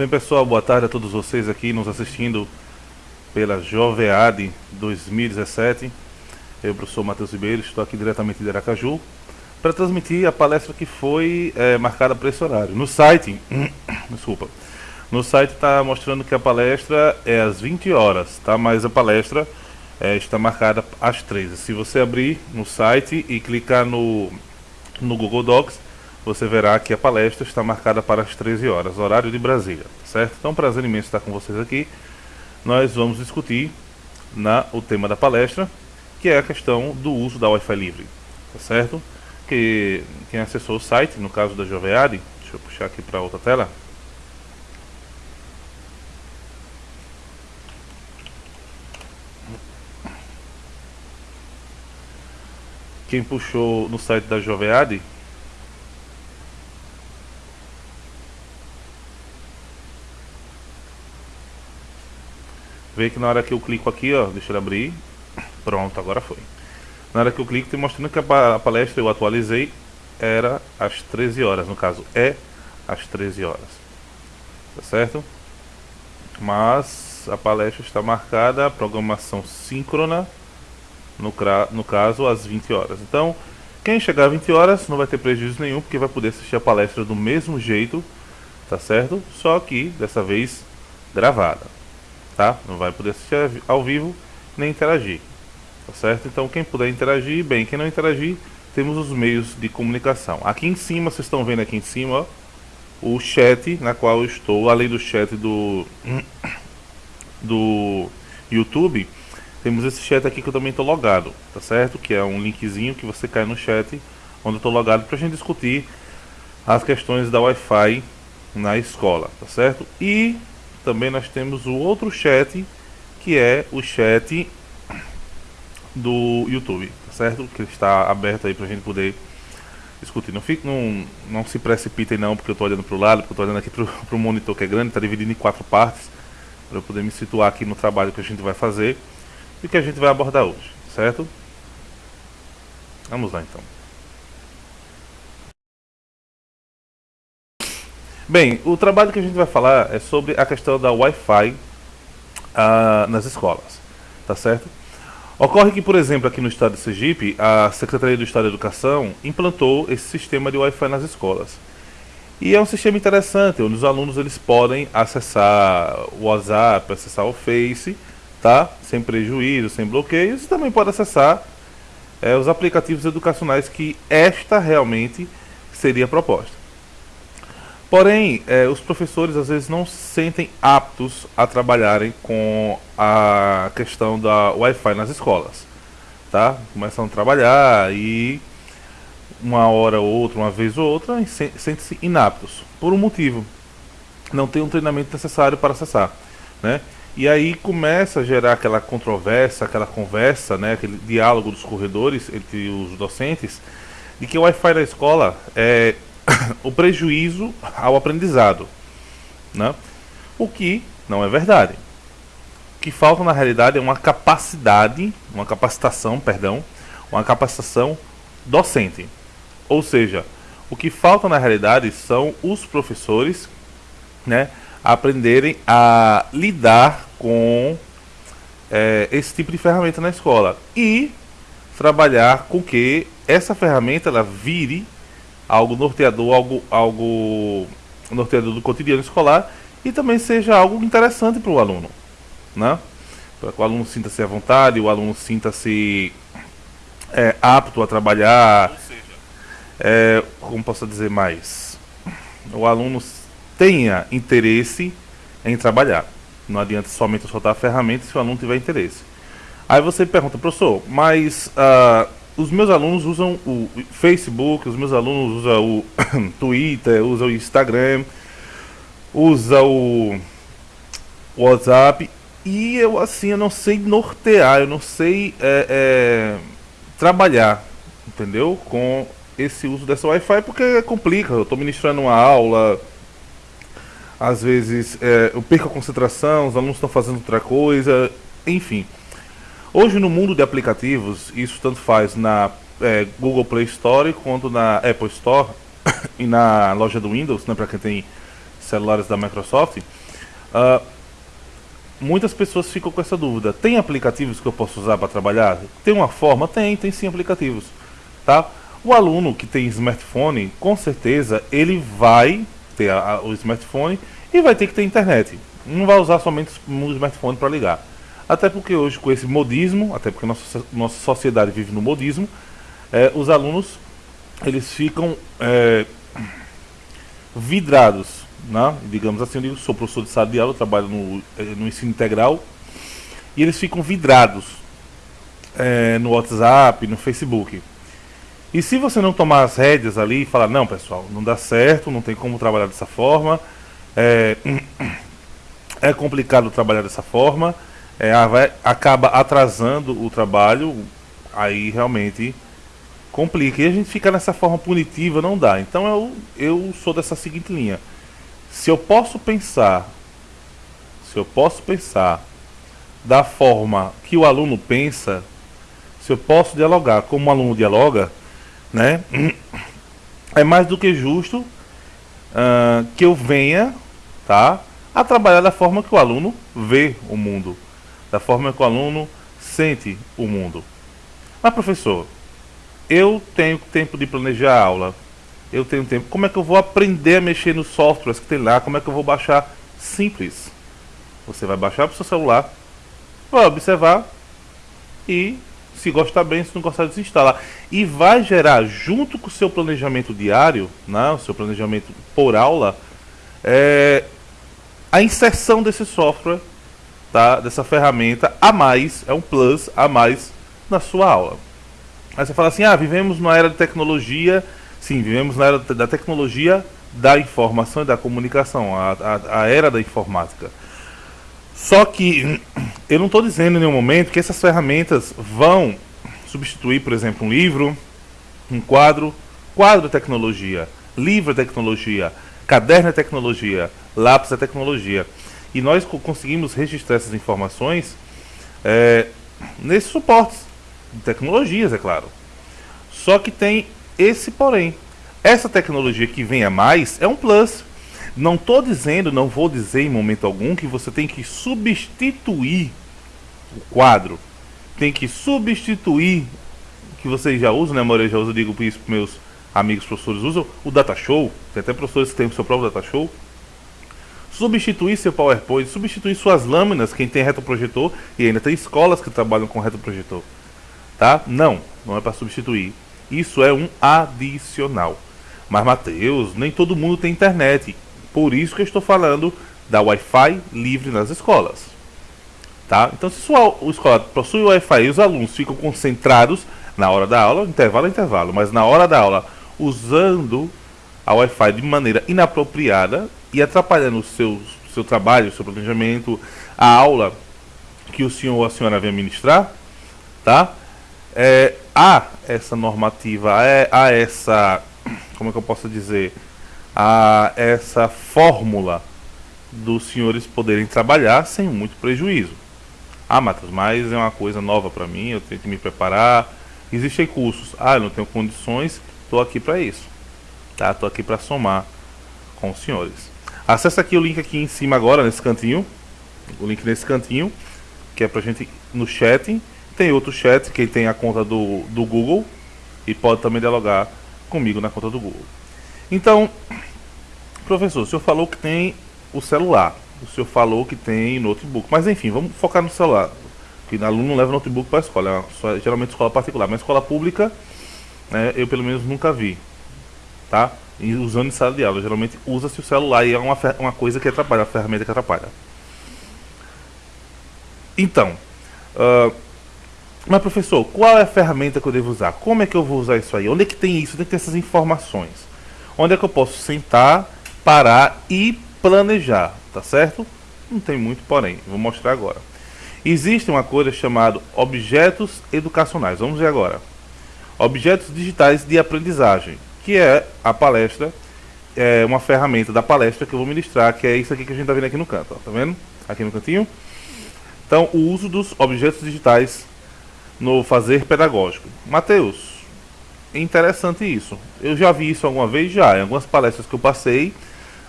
Bem pessoal, boa tarde a todos vocês aqui nos assistindo pela Jovead 2017. Eu, professor Matheus Ribeiro, estou aqui diretamente de Aracaju para transmitir a palestra que foi é, marcada para esse horário. No site, desculpa, no site está mostrando que a palestra é às 20 horas, tá? Mas a palestra é, está marcada às 13. Se você abrir no site e clicar no, no Google Docs, você verá que a palestra está marcada para as 13 horas, horário de Brasília, certo? Então, prazer imenso estar com vocês aqui. Nós vamos discutir na, o tema da palestra, que é a questão do uso da Wi-Fi livre, tá certo? Que quem acessou o site, no caso da Jovead, deixa eu puxar aqui para outra tela. Quem puxou no site da Jovead Vê que na hora que eu clico aqui, ó, deixa ele abrir. Pronto, agora foi. Na hora que eu clico, tem mostrando que a palestra eu atualizei era às 13 horas, no caso é às 13 horas. Tá certo? Mas a palestra está marcada, programação síncrona, no, no caso às 20 horas. Então, quem chegar às 20 horas não vai ter prejuízo nenhum, porque vai poder assistir a palestra do mesmo jeito, tá certo? Só que dessa vez gravada tá? Não vai poder assistir ao vivo nem interagir, tá certo? Então quem puder interagir, bem, quem não interagir, temos os meios de comunicação. Aqui em cima, vocês estão vendo aqui em cima, ó, o chat na qual eu estou, além do chat do do YouTube, temos esse chat aqui que eu também estou logado, tá certo? Que é um linkzinho que você cai no chat onde eu estou logado para a gente discutir as questões da Wi-Fi na escola, tá certo? E também nós temos o outro chat, que é o chat do YouTube, tá certo? Que está aberto aí para a gente poder discutir. Não, fique, não, não se precipitem não, porque eu estou olhando para o lado, porque eu estou olhando aqui para o monitor que é grande, está dividido em quatro partes, para eu poder me situar aqui no trabalho que a gente vai fazer e que a gente vai abordar hoje, certo? Vamos lá então. Bem, o trabalho que a gente vai falar é sobre a questão da Wi-Fi uh, nas escolas, tá certo? Ocorre que, por exemplo, aqui no estado de Sergipe, a Secretaria do Estado da Educação implantou esse sistema de Wi-Fi nas escolas. E é um sistema interessante, onde os alunos eles podem acessar o WhatsApp, acessar o Face, tá? Sem prejuízo, sem bloqueios, e também pode acessar é, os aplicativos educacionais que esta realmente seria proposta. Porém, é, os professores às vezes não se sentem aptos a trabalharem com a questão da Wi-Fi nas escolas. Tá? Começam a trabalhar e uma hora ou outra, uma vez ou outra, sentem-se inaptos. Por um motivo. Não tem um treinamento necessário para acessar. Né? E aí começa a gerar aquela controvérsia, aquela conversa, né? aquele diálogo dos corredores entre os docentes, de que o Wi-Fi na escola é o prejuízo ao aprendizado, né? o que não é verdade. O que falta na realidade é uma capacidade, uma capacitação, perdão, uma capacitação docente. Ou seja, o que falta na realidade são os professores né, aprenderem a lidar com é, esse tipo de ferramenta na escola e trabalhar com que essa ferramenta ela vire algo norteador, algo, algo norteador do cotidiano escolar e também seja algo interessante para o aluno, né? Para que o aluno sinta-se à vontade, o aluno sinta-se é, apto a trabalhar, é, como posso dizer mais, o aluno tenha interesse em trabalhar. Não adianta somente soltar a ferramenta se o aluno tiver interesse. Aí você pergunta, professor, mas uh, os meus alunos usam o Facebook, os meus alunos usam o Twitter, usam o Instagram, usam o WhatsApp e eu assim eu não sei nortear, eu não sei é, é, trabalhar, entendeu? Com esse uso dessa Wi-Fi porque complica. Eu estou ministrando uma aula, às vezes é, eu perco a concentração, os alunos estão fazendo outra coisa, enfim. Hoje no mundo de aplicativos, isso tanto faz na é, Google Play Store quanto na Apple Store e na loja do Windows, né, para quem tem celulares da Microsoft, uh, muitas pessoas ficam com essa dúvida. Tem aplicativos que eu posso usar para trabalhar? Tem uma forma? Tem, tem sim aplicativos. Tá? O aluno que tem smartphone, com certeza, ele vai ter a, a, o smartphone e vai ter que ter internet. Não vai usar somente o smartphone para ligar. Até porque hoje, com esse modismo, até porque nossa, nossa sociedade vive no modismo, é, os alunos eles ficam é, vidrados, né? digamos assim, eu sou professor de sala de aula, trabalho no, é, no ensino integral, e eles ficam vidrados é, no WhatsApp, no Facebook. E se você não tomar as rédeas ali e falar, não pessoal, não dá certo, não tem como trabalhar dessa forma, é, é complicado trabalhar dessa forma, é, vai, acaba atrasando o trabalho, aí realmente complica. E a gente fica nessa forma punitiva, não dá. Então eu, eu sou dessa seguinte linha. Se eu posso pensar, se eu posso pensar da forma que o aluno pensa, se eu posso dialogar como o aluno dialoga, né? É mais do que justo uh, que eu venha, tá? A trabalhar da forma que o aluno vê o mundo, da forma que o aluno sente o mundo. Mas professor, eu tenho tempo de planejar a aula, eu tenho tempo. Como é que eu vou aprender a mexer nos softwares que tem lá? Como é que eu vou baixar? Simples. Você vai baixar para o seu celular, vai observar e se gostar bem, se não gostar, desinstalar. E vai gerar, junto com o seu planejamento diário, né, o seu planejamento por aula, é, a inserção desse software, tá, dessa ferramenta a mais, é um plus a mais na sua aula. Aí você fala assim, ah, vivemos numa era de tecnologia, sim, vivemos na era da tecnologia da informação e da comunicação, a, a, a era da informática. Só que eu não estou dizendo em nenhum momento que essas ferramentas vão substituir, por exemplo, um livro, um quadro, quadro é tecnologia, livro é tecnologia, caderno é tecnologia, lápis é tecnologia. E nós conseguimos registrar essas informações é, nesses suportes de tecnologias, é claro. Só que tem esse porém. Essa tecnologia que vem a mais é um plus. Não estou dizendo, não vou dizer em momento algum que você tem que substituir o quadro. Tem que substituir, que vocês já usam, né, Maria? Já uso, digo isso para meus amigos professores, usam o Data Show. Tem até professores que têm o seu próprio Data Show. Substituir seu PowerPoint, substituir suas lâminas, quem tem retroprojetor, e ainda tem escolas que trabalham com retroprojetor. Tá? Não, não é para substituir. Isso é um adicional. Mas, Mateus, nem todo mundo tem internet. Por isso que eu estou falando da Wi-Fi livre nas escolas. Tá? Então, se sua escola possui Wi-Fi e os alunos ficam concentrados na hora da aula, intervalo é intervalo, mas na hora da aula, usando a Wi-Fi de maneira inapropriada e atrapalhando o seu, seu trabalho, o seu planejamento, a aula que o senhor ou a senhora vem ministrar, tá? É, há essa normativa, há essa, como é que eu posso dizer, a essa fórmula dos senhores poderem trabalhar sem muito prejuízo. Ah, Matheus, mas é uma coisa nova para mim, eu tenho que me preparar. Existem cursos. Ah, eu não tenho condições, estou aqui para isso. Tá? Estou aqui para somar com os senhores. Acesse aqui o link aqui em cima agora, nesse cantinho. O link nesse cantinho, que é para gente no chat. Tem outro chat, quem tem a conta do, do Google e pode também dialogar comigo na conta do Google. Então, professor, o senhor falou que tem o celular, o senhor falou que tem notebook, mas enfim, vamos focar no celular. Que o aluno não leva notebook para a escola, é geralmente escola particular, mas escola pública né, eu pelo menos nunca vi, tá? E usando em sala de aula, geralmente usa-se o celular e é uma, uma coisa que atrapalha, a ferramenta que atrapalha. Então, uh, mas professor, qual é a ferramenta que eu devo usar? Como é que eu vou usar isso aí? Onde é que tem isso? Onde é que tem essas informações? Onde é que eu posso sentar, parar e planejar, tá certo? Não tem muito porém, vou mostrar agora. Existe uma coisa chamada objetos educacionais. Vamos ver agora. Objetos digitais de aprendizagem, que é a palestra, é uma ferramenta da palestra que eu vou ministrar, que é isso aqui que a gente está vendo aqui no canto, ó, tá vendo? Aqui no cantinho. Então, o uso dos objetos digitais no fazer pedagógico. Mateus, interessante isso. Eu já vi isso alguma vez já, em algumas palestras que eu passei,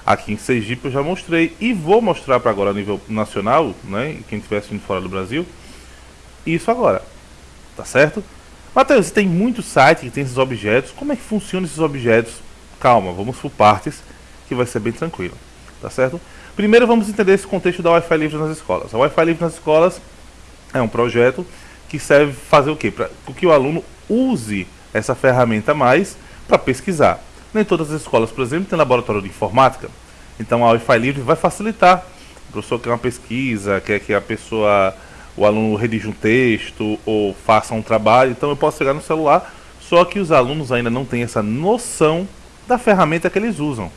Aqui em Sergipe eu já mostrei e vou mostrar para agora a nível nacional, né? Quem estiver assistindo fora do Brasil, isso agora, tá certo? Matheus, tem muito site que tem esses objetos. Como é que funcionam esses objetos? Calma, vamos por partes, que vai ser bem tranquilo, tá certo? Primeiro vamos entender esse contexto da Wi-Fi livre nas escolas. A Wi-Fi livre nas escolas é um projeto que serve fazer o quê? Para que o aluno use essa ferramenta mais para pesquisar. Nem todas as escolas, por exemplo, têm laboratório de informática. Então a Wi-Fi livre vai facilitar. O professor quer uma pesquisa, quer que a pessoa, o aluno redija um texto ou faça um trabalho. Então eu posso pegar no celular, só que os alunos ainda não têm essa noção da ferramenta que eles usam.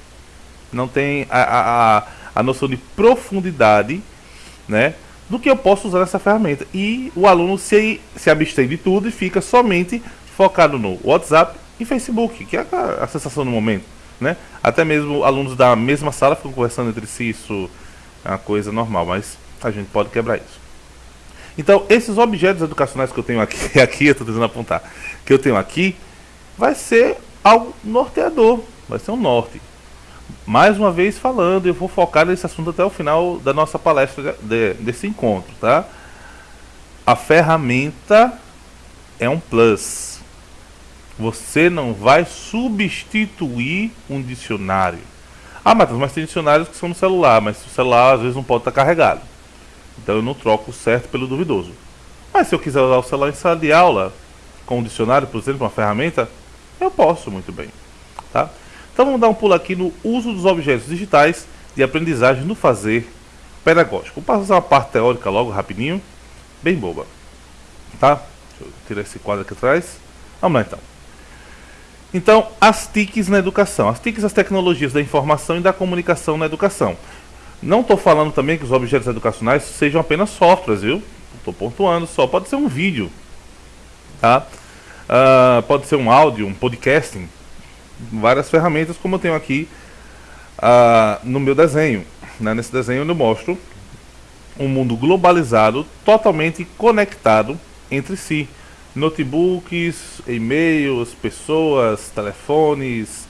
Não tem a, a, a noção de profundidade né, do que eu posso usar nessa ferramenta. E o aluno se, se abstém de tudo e fica somente focado no WhatsApp e Facebook, que é a, a sensação do momento. Né? Até mesmo alunos da mesma sala ficam conversando entre si, isso é uma coisa normal, mas a gente pode quebrar isso. Então, esses objetos educacionais que eu tenho aqui, aqui eu estou tentando apontar, que eu tenho aqui, vai ser algo norteador, vai ser um norte. Mais uma vez falando, eu vou focar nesse assunto até o final da nossa palestra de, desse encontro, tá? A ferramenta é um plus você não vai substituir um dicionário. Ah, Matheus, mas tem dicionários que são no celular, mas o celular às vezes não pode estar carregado. Então eu não troco o certo pelo duvidoso. Mas se eu quiser usar o celular em sala de aula, com um dicionário, por exemplo, uma ferramenta, eu posso muito bem. Tá? Então vamos dar um pulo aqui no uso dos objetos digitais de aprendizagem no fazer pedagógico. Vou passar uma parte teórica logo, rapidinho, bem boba. Tá? Deixa eu tirar esse quadro aqui atrás. Vamos lá então. Então, as TICs na educação. As TICs, as tecnologias da informação e da comunicação na educação. Não estou falando também que os objetos educacionais sejam apenas softwares, viu? Estou pontuando só. Pode ser um vídeo, tá? Uh, pode ser um áudio, um podcasting. Várias ferramentas, como eu tenho aqui uh, no meu desenho. Né? Nesse desenho eu mostro um mundo globalizado, totalmente conectado entre si notebooks, e-mails, pessoas, telefones,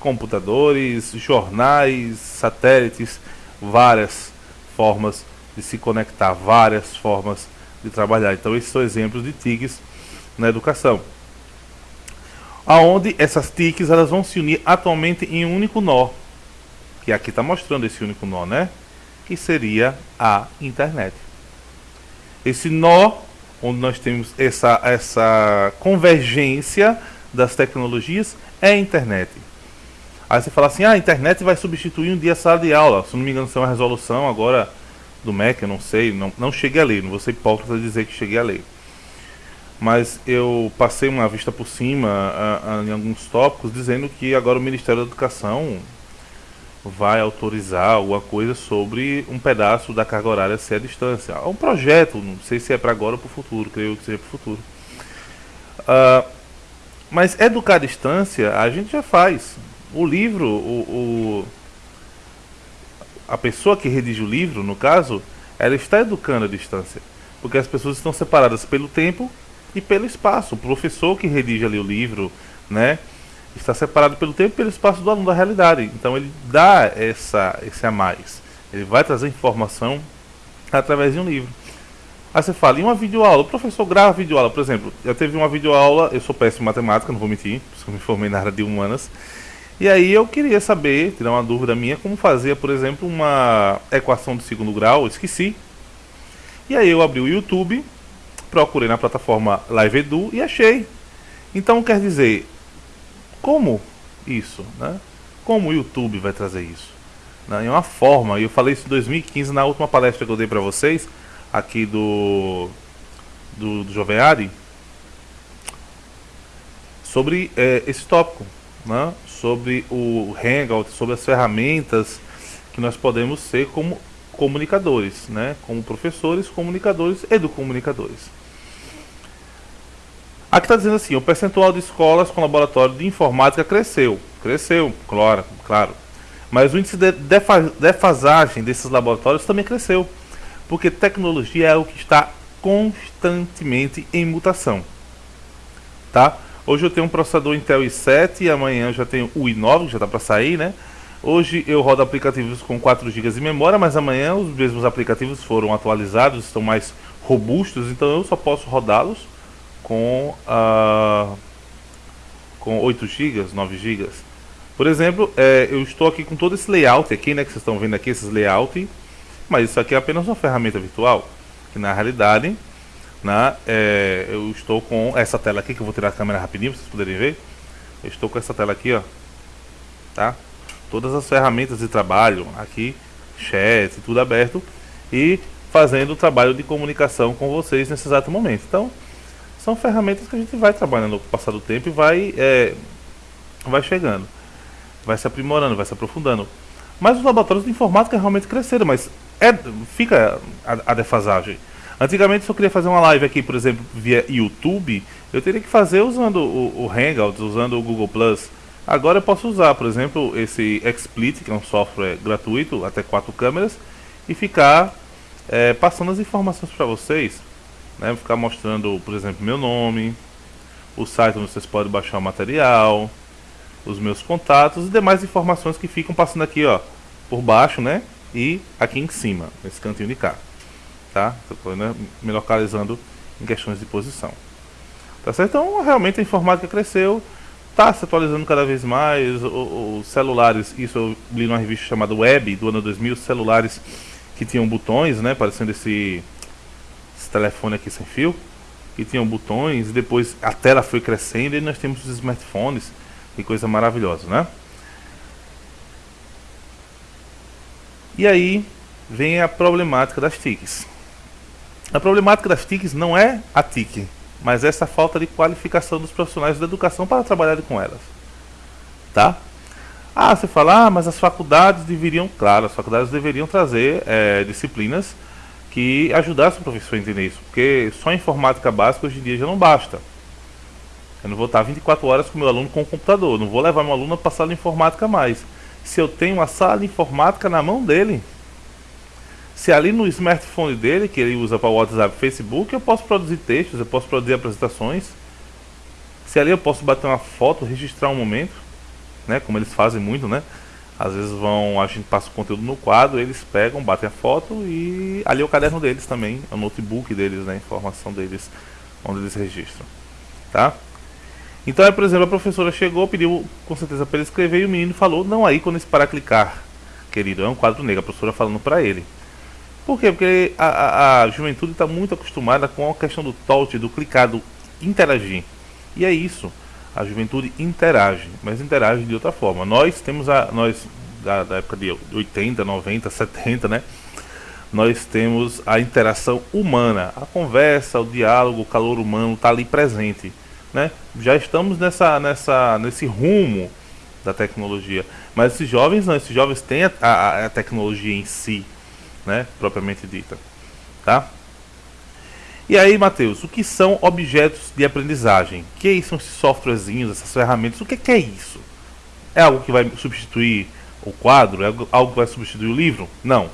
computadores, jornais, satélites, várias formas de se conectar, várias formas de trabalhar. Então esses são exemplos de TICs na educação. Aonde essas TICs elas vão se unir atualmente em um único nó, que aqui está mostrando esse único nó, né? Que seria a internet. Esse nó onde nós temos essa, essa convergência das tecnologias, é a internet. Aí você fala assim, ah, a internet vai substituir um dia a sala de aula. Se não me engano, isso é uma resolução agora do MEC, eu não sei, não, não cheguei a ler, não vou ser hipócrita dizer que cheguei a ler. Mas eu passei uma vista por cima a, a, em alguns tópicos dizendo que agora o Ministério da Educação vai autorizar alguma coisa sobre um pedaço da carga horária ser à distância. É um projeto, não sei se é para agora ou para o futuro, creio que seja para o futuro. Uh, mas educar à distância a gente já faz. O livro, o, o, a pessoa que redige o livro, no caso, ela está educando à distância. Porque as pessoas estão separadas pelo tempo e pelo espaço. O professor que redige ali o livro, né? está separado pelo tempo e pelo espaço do aluno da realidade. Então ele dá essa, esse a mais. Ele vai trazer informação através de um livro. Aí você fala, em uma videoaula, o professor grava videoaula, por exemplo, eu teve uma videoaula, eu sou péssimo em matemática, não vou mentir, porque eu me formei na área de humanas. E aí eu queria saber, tirar uma dúvida minha, como fazer, por exemplo, uma equação de segundo grau, esqueci. E aí eu abri o YouTube, procurei na plataforma Live Edu e achei. Então quer dizer, como isso? Né? Como o YouTube vai trazer isso? Né? É uma forma, e eu falei isso em 2015 na última palestra que eu dei para vocês, aqui do, do, do Joveari, sobre é, esse tópico, né? Sobre o Hangout, sobre as ferramentas que nós podemos ser como comunicadores, né? como professores, comunicadores, educomunicadores. Aqui está dizendo assim, o percentual de escolas com laboratório de informática cresceu. Cresceu, claro, claro. Mas o índice de defasagem desses laboratórios também cresceu. Porque tecnologia é o que está constantemente em mutação. Tá? Hoje eu tenho um processador Intel i7 e amanhã eu já tenho o i9, que já está para sair, né? Hoje eu rodo aplicativos com 4 GB de memória, mas amanhã os mesmos aplicativos foram atualizados, estão mais robustos, então eu só posso rodá-los com, uh, com 8 GB, 9 GB. Por exemplo, é, eu estou aqui com todo esse layout aqui, né, que vocês estão vendo aqui, esses layout, mas isso aqui é apenas uma ferramenta virtual, que na realidade, né, é, eu estou com essa tela aqui, que eu vou tirar a câmera rapidinho para vocês poderem ver. Eu estou com essa tela aqui, ó, tá? Todas as ferramentas de trabalho aqui, chat, tudo aberto e fazendo o trabalho de comunicação com vocês nesse exato momento. Então, são ferramentas que a gente vai trabalhando com o passar do tempo e vai, é, vai chegando vai se aprimorando, vai se aprofundando. Mas os laboratórios de informática realmente cresceram, mas é, fica a, a defasagem. Antigamente, se eu queria fazer uma live aqui, por exemplo, via YouTube, eu teria que fazer usando o, o Hangouts, usando o Google. Agora eu posso usar, por exemplo, esse XSplit, que é um software gratuito, até quatro câmeras, e ficar é, passando as informações para vocês. Né? Ficar mostrando, por exemplo, meu nome, o site onde vocês podem baixar o material, os meus contatos e demais informações que ficam passando aqui, ó, por baixo, né? E aqui em cima, nesse cantinho de cá, tá? Estou né, me localizando em questões de posição. Tá certo? Então, realmente a informática cresceu, está se atualizando cada vez mais, os celulares, isso eu li numa revista chamada Web, do ano 2000, celulares que tinham botões, né, parecendo esse, esse telefone aqui sem fio, que tinham botões, depois a tela foi crescendo e nós temos os smartphones, que coisa maravilhosa, né? E aí vem a problemática das TICs. A problemática das TICs não é a TIC, mas essa falta de qualificação dos profissionais da educação para trabalhar com elas. Tá? Ah, você fala, ah, mas as faculdades deveriam, claro, as faculdades deveriam trazer é, disciplinas que ajudassem o professor a entender isso, porque só informática básica hoje em dia já não basta. Eu não vou estar 24 horas com meu aluno com o computador. Não vou levar meu aluno para a sala de informática mais. Se eu tenho a sala de informática na mão dele, se ali no smartphone dele, que ele usa para WhatsApp Facebook, eu posso produzir textos, eu posso produzir apresentações. Se ali eu posso bater uma foto, registrar um momento, né, como eles fazem muito, né? Às vezes vão, a gente passa o conteúdo no quadro, eles pegam, batem a foto e ali é o caderno deles também, é o notebook deles, né, a informação deles, onde eles registram, tá? Então, por exemplo, a professora chegou, pediu com certeza para ele escrever e o menino falou: Não, aí quando esse para clicar, querido, é um quadro negro, a professora falando para ele. Por quê? Porque a, a, a juventude está muito acostumada com a questão do touch, do clicar, do interagir. E é isso. A juventude interage, mas interage de outra forma. Nós temos a. Nós, da, da época de 80, 90, 70, né? Nós temos a interação humana, a conversa, o diálogo, o calor humano está ali presente né? Já estamos nessa, nessa, nesse rumo da tecnologia. Mas esses jovens não, esses jovens têm a, a, a tecnologia em si, né? Propriamente dita. Tá? E aí, Matheus, o que são objetos de aprendizagem? O que são esses softwarezinhos, essas ferramentas? O que é isso? É algo que vai substituir o quadro? É algo que vai substituir o livro? Não.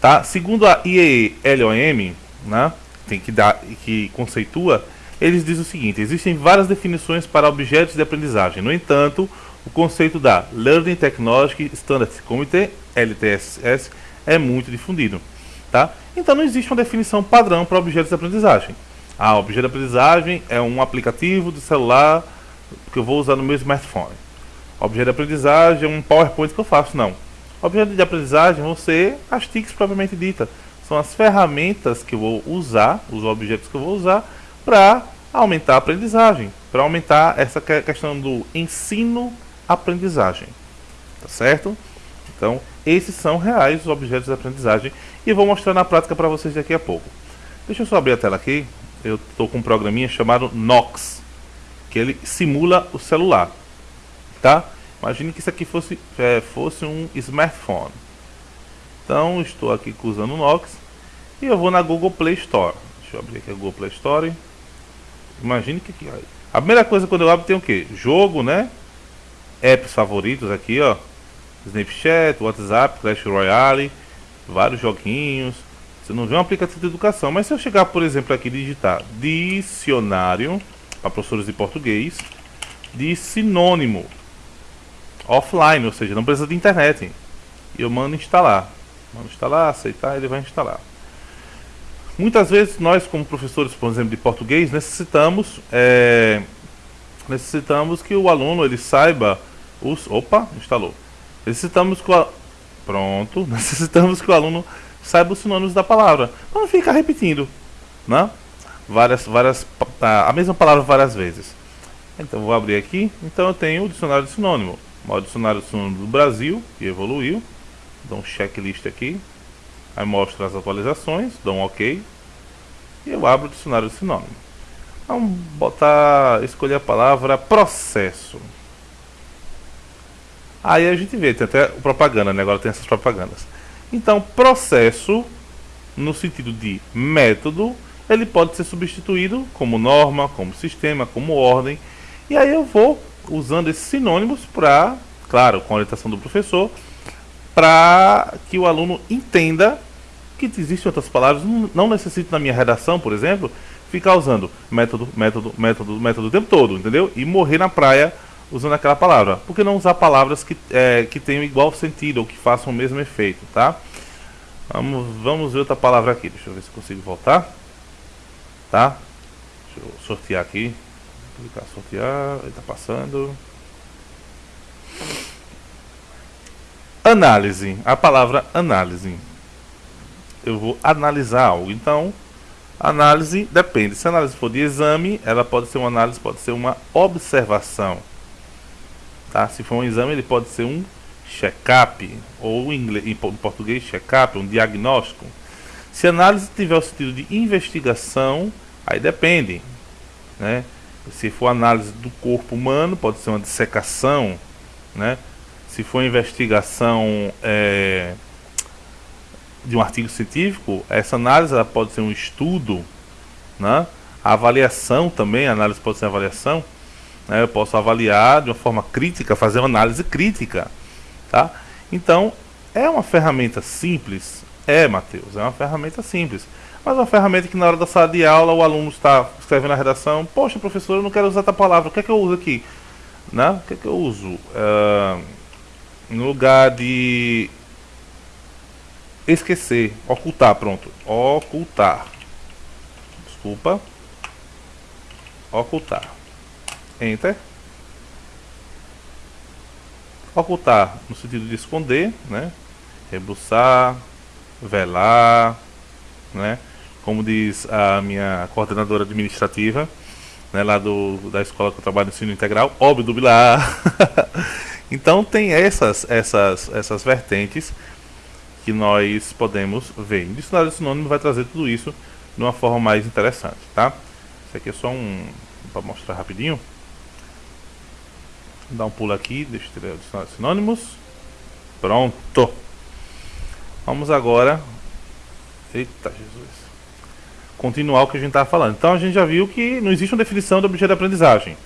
Tá? Segundo a IELOM, né, tem que dar, que conceitua eles dizem o seguinte: existem várias definições para objetos de aprendizagem. No entanto, o conceito da Learning Technology Standards Committee, LTSS, é muito difundido. Tá? Então não existe uma definição padrão para objetos de aprendizagem. Ah, objeto de aprendizagem é um aplicativo de celular que eu vou usar no meu smartphone. Objeto de aprendizagem é um PowerPoint que eu faço, não. Objeto de aprendizagem vão ser as TICs propriamente dita. São as ferramentas que eu vou usar, os objetos que eu vou usar para aumentar a aprendizagem, para aumentar essa questão do ensino-aprendizagem. Tá certo? Então, esses são reais os objetos de aprendizagem e vou mostrar na prática para vocês daqui a pouco. Deixa eu só abrir a tela aqui. Eu estou com um programinha chamado Nox, que ele simula o celular. Tá? Imagine que isso aqui fosse, é, fosse um smartphone. Então, estou aqui usando o Nox e eu vou na Google Play Store. Deixa eu abrir aqui a Google Play Store. Imagine que, a primeira coisa quando eu abro tem o que? Jogo, né? Apps favoritos aqui, ó. Snapchat, WhatsApp, Clash Royale, vários joguinhos. Você não vê um aplicativo de educação, mas se eu chegar, por exemplo, aqui e digitar dicionário para professores de português de sinônimo. offline, ou seja, não precisa de internet. E eu mando instalar. Mando instalar, aceitar, ele vai instalar. Muitas vezes nós, como professores, por exemplo, de português, necessitamos é, necessitamos que o aluno ele saiba os. Opa, instalou. Necessitamos que o, pronto, necessitamos que o aluno saiba os sinônimos da palavra. Não fica repetindo, né? Várias, várias, a mesma palavra várias vezes. Então vou abrir aqui. Então eu tenho o dicionário de sinônimo. O dicionário de sinônimo do Brasil, que evoluiu. Dou um checklist aqui. Aí mostra as atualizações, dou um OK. E eu abro o dicionário de sinônimo. Vamos botar, escolher a palavra processo. Aí a gente vê, tem até propaganda, né? Agora tem essas propagandas. Então, processo, no sentido de método, ele pode ser substituído como norma, como sistema, como ordem. E aí eu vou usando esses sinônimos para, claro, com a orientação do professor, para que o aluno entenda que existem outras palavras, não necessito na minha redação, por exemplo, ficar usando método, método, método, método o tempo todo, entendeu? E morrer na praia usando aquela palavra. Por que não usar palavras que, é, que tenham igual sentido ou que façam o mesmo efeito, tá? Vamos, vamos ver outra palavra aqui. Deixa eu ver se consigo voltar. Tá? Deixa eu sortear aqui. Clicar sortear. Ele tá passando. Análise. A palavra análise eu vou analisar algo. Então, análise depende. Se a análise for de exame, ela pode ser uma análise, pode ser uma observação. Tá? Se for um exame, ele pode ser um check-up, ou em, inglês, em português, check-up, um diagnóstico. Se a análise tiver o sentido de investigação, aí depende. Né? Se for análise do corpo humano, pode ser uma dissecação. Né? Se for investigação é, de um artigo científico, essa análise pode ser um estudo, né? A avaliação também, a análise pode ser avaliação. Né? Eu posso avaliar de uma forma crítica, fazer uma análise crítica, tá? Então, é uma ferramenta simples? É, Matheus, é uma ferramenta simples. Mas uma ferramenta que na hora da sala de aula o aluno está escrevendo a redação, poxa, professor, eu não quero usar essa palavra, o que é que eu uso aqui? Né? O que é que eu uso? Uh, no lugar de esquecer, ocultar, pronto. Ocultar. Desculpa. Ocultar. Enter. Ocultar no sentido de esconder, né? Rebuçar, velar, né? Como diz a minha coordenadora administrativa, né, lá do, da escola que eu trabalho no ensino integral, obdubilar. então tem essas, essas, essas vertentes que nós podemos ver. O dicionário sinônimo vai trazer tudo isso de uma forma mais interessante, tá? Isso aqui é só um para mostrar rapidinho. Dar um pulo aqui, deixa eu tirar o dicionário de sinônimos. Pronto. Vamos agora. Eita Jesus. Continuar o que a gente estava falando. Então a gente já viu que não existe uma definição do objeto de aprendizagem.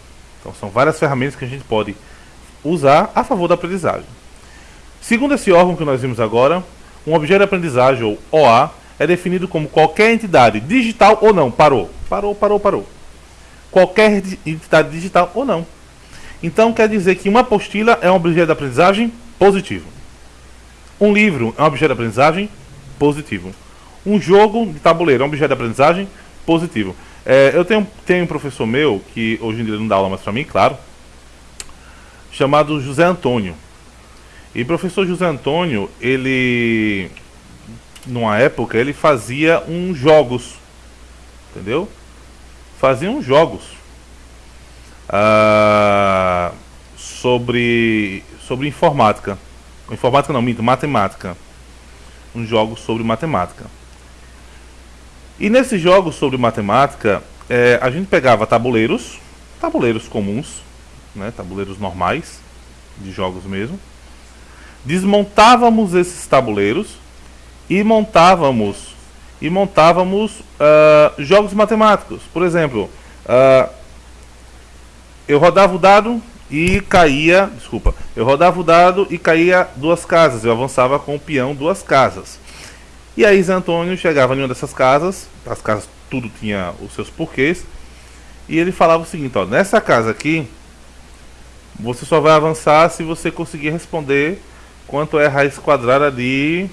Então são várias ferramentas que a gente pode usar a favor da aprendizagem. Segundo esse órgão que nós vimos agora, um objeto de aprendizagem, ou OA, é definido como qualquer entidade digital ou não. Parou. Parou, parou, parou. Qualquer entidade digital ou não. Então quer dizer que uma apostila é um objeto de aprendizagem positivo. Um livro é um objeto de aprendizagem positivo. Um jogo de tabuleiro é um objeto de aprendizagem positivo. É, eu tenho, tenho um professor meu, que hoje em dia não dá aula mais para mim, claro, chamado José Antônio. E professor José Antônio, ele, numa época, ele fazia uns jogos, entendeu? Fazia uns jogos uh, sobre, sobre informática. Informática não, minto, matemática. Uns jogos sobre matemática. E nesses jogos sobre matemática, é, a gente pegava tabuleiros, tabuleiros comuns, né, tabuleiros normais, de jogos mesmo, desmontávamos esses tabuleiros e montávamos e montávamos uh, jogos matemáticos. Por exemplo, uh, eu rodava o dado e caía, desculpa, eu rodava o dado e caía duas casas. Eu avançava com o peão duas casas. E aí Zé Antônio chegava em uma dessas casas, as casas tudo tinha os seus porquês, e ele falava o seguinte, ó, nessa casa aqui Você só vai avançar se você conseguir responder quanto é raiz quadrada de...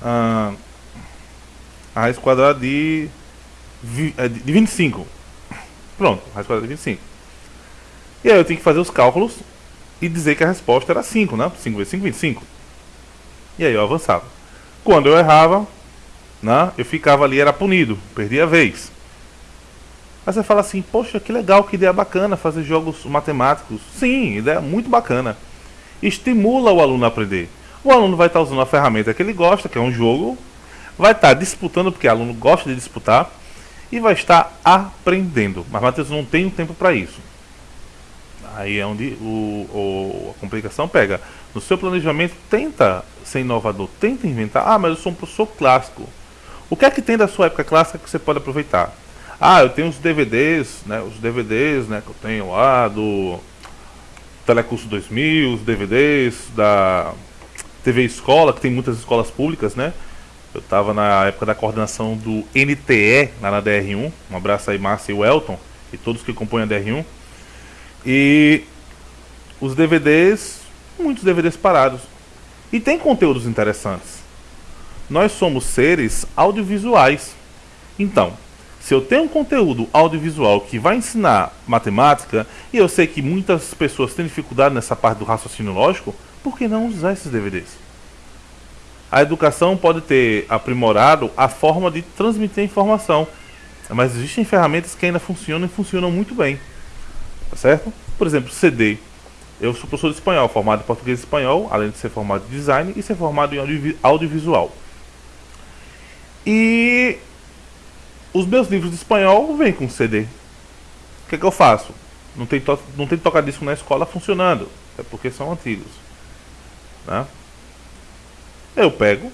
Ah, a raiz quadrada de, é, de 25. Pronto, raiz quadrada de 25. E aí eu tenho que fazer os cálculos e dizer que a resposta era 5, né? 5 vezes 5, 25. E aí eu avançava. Quando eu errava, né, eu ficava ali, era punido, perdia a vez. Aí você fala assim, poxa, que legal, que ideia bacana fazer jogos matemáticos. Sim, ideia muito bacana. Estimula o aluno a aprender. O aluno vai estar usando a ferramenta que ele gosta, que é um jogo, vai estar disputando, porque o aluno gosta de disputar, e vai estar aprendendo. Mas Matheus não tem um tempo para isso. Aí é onde o, o, a complicação pega. No seu planejamento, tenta ser inovador, tenta inventar. Ah, mas eu sou um professor clássico. O que é que tem da sua época clássica que você pode aproveitar? Ah, eu tenho os DVDs, né? Os DVDs, né? Que eu tenho lá do Telecurso 2000, os DVDs da TV Escola, que tem muitas escolas públicas, né? Eu estava na época da coordenação do NTE, lá na DR1. Um abraço aí, Márcia e Welton, e todos que compõem a DR1. E os DVDs, muitos DVDs parados. E tem conteúdos interessantes. Nós somos seres audiovisuais. Então, se eu tenho um conteúdo audiovisual que vai ensinar matemática, e eu sei que muitas pessoas têm dificuldade nessa parte do raciocínio lógico, por que não usar esses DVDs? A educação pode ter aprimorado a forma de transmitir informação, mas existem ferramentas que ainda funcionam e funcionam muito bem. Tá certo? Por exemplo, CD. Eu sou professor de espanhol, formado em português e espanhol, além de ser formado em design e ser formado em audiovisual. E os meus livros de espanhol vêm com CD. O que, é que eu faço? Não tem, não tem tocadisco na escola funcionando. É porque são antigos. Né? Eu pego,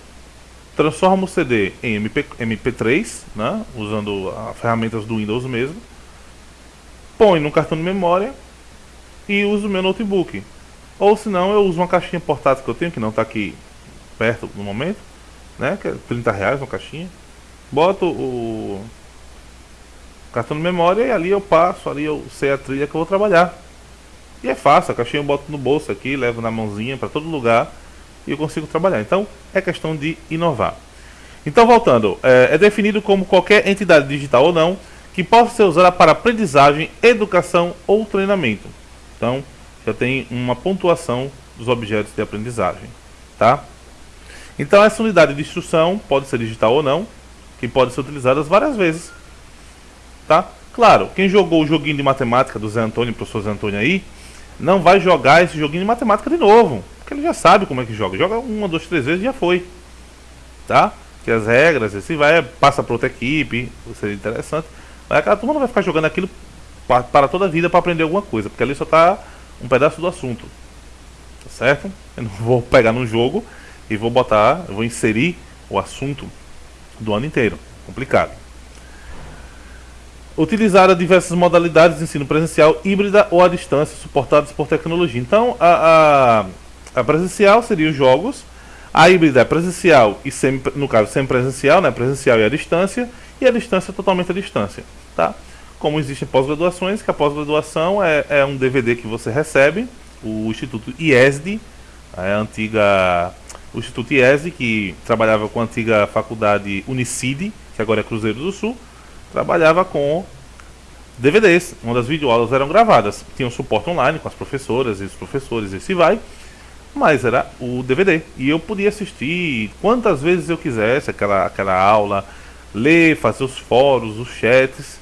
transformo o CD em MP, MP3, né? usando as ferramentas do Windows mesmo põe no cartão de memória e uso o meu notebook. Ou se não, eu uso uma caixinha portátil que eu tenho, que não está aqui perto no momento, né? Que é 30 reais uma caixinha. Boto o cartão de memória e ali eu passo, ali eu sei a trilha que eu vou trabalhar. E é fácil, a caixinha eu boto no bolso aqui, levo na mãozinha para todo lugar e eu consigo trabalhar. Então é questão de inovar. Então voltando, é, é definido como qualquer entidade digital ou não que possa ser usada para aprendizagem, educação ou treinamento. Então, já tem uma pontuação dos objetos de aprendizagem, tá? Então, essa unidade de instrução pode ser digital ou não, que pode ser utilizada várias vezes, tá? Claro, quem jogou o joguinho de matemática do Zé Antônio, professor Zé Antônio aí, não vai jogar esse joguinho de matemática de novo, porque ele já sabe como é que joga. Joga uma, duas, três vezes e já foi, tá? Que as regras, assim vai, passa para outra equipe, seria interessante. Mas aquela turma não vai ficar jogando aquilo para toda a vida para aprender alguma coisa, porque ali só está um pedaço do assunto. Tá certo? Eu não vou pegar num jogo e vou botar, vou inserir o assunto do ano inteiro. Complicado. Utilizar diversas modalidades de ensino presencial, híbrida ou à distância, suportadas por tecnologia. Então, a, a, a presencial seria os jogos, a híbrida é presencial e semi, no caso semipresencial, né, presencial e à distância, e a distância é totalmente à distância. Tá? Como existem pós-graduações, que a pós-graduação é, é, um DVD que você recebe, o Instituto IESD, é a antiga, o Instituto IESD, que trabalhava com a antiga faculdade Unicid, que agora é Cruzeiro do Sul, trabalhava com DVDs, onde as videoaulas eram gravadas. Tinha um suporte online com as professoras e os professores, e se vai, mas era o DVD. E eu podia assistir quantas vezes eu quisesse aquela, aquela aula, ler, fazer os fóruns, os chats,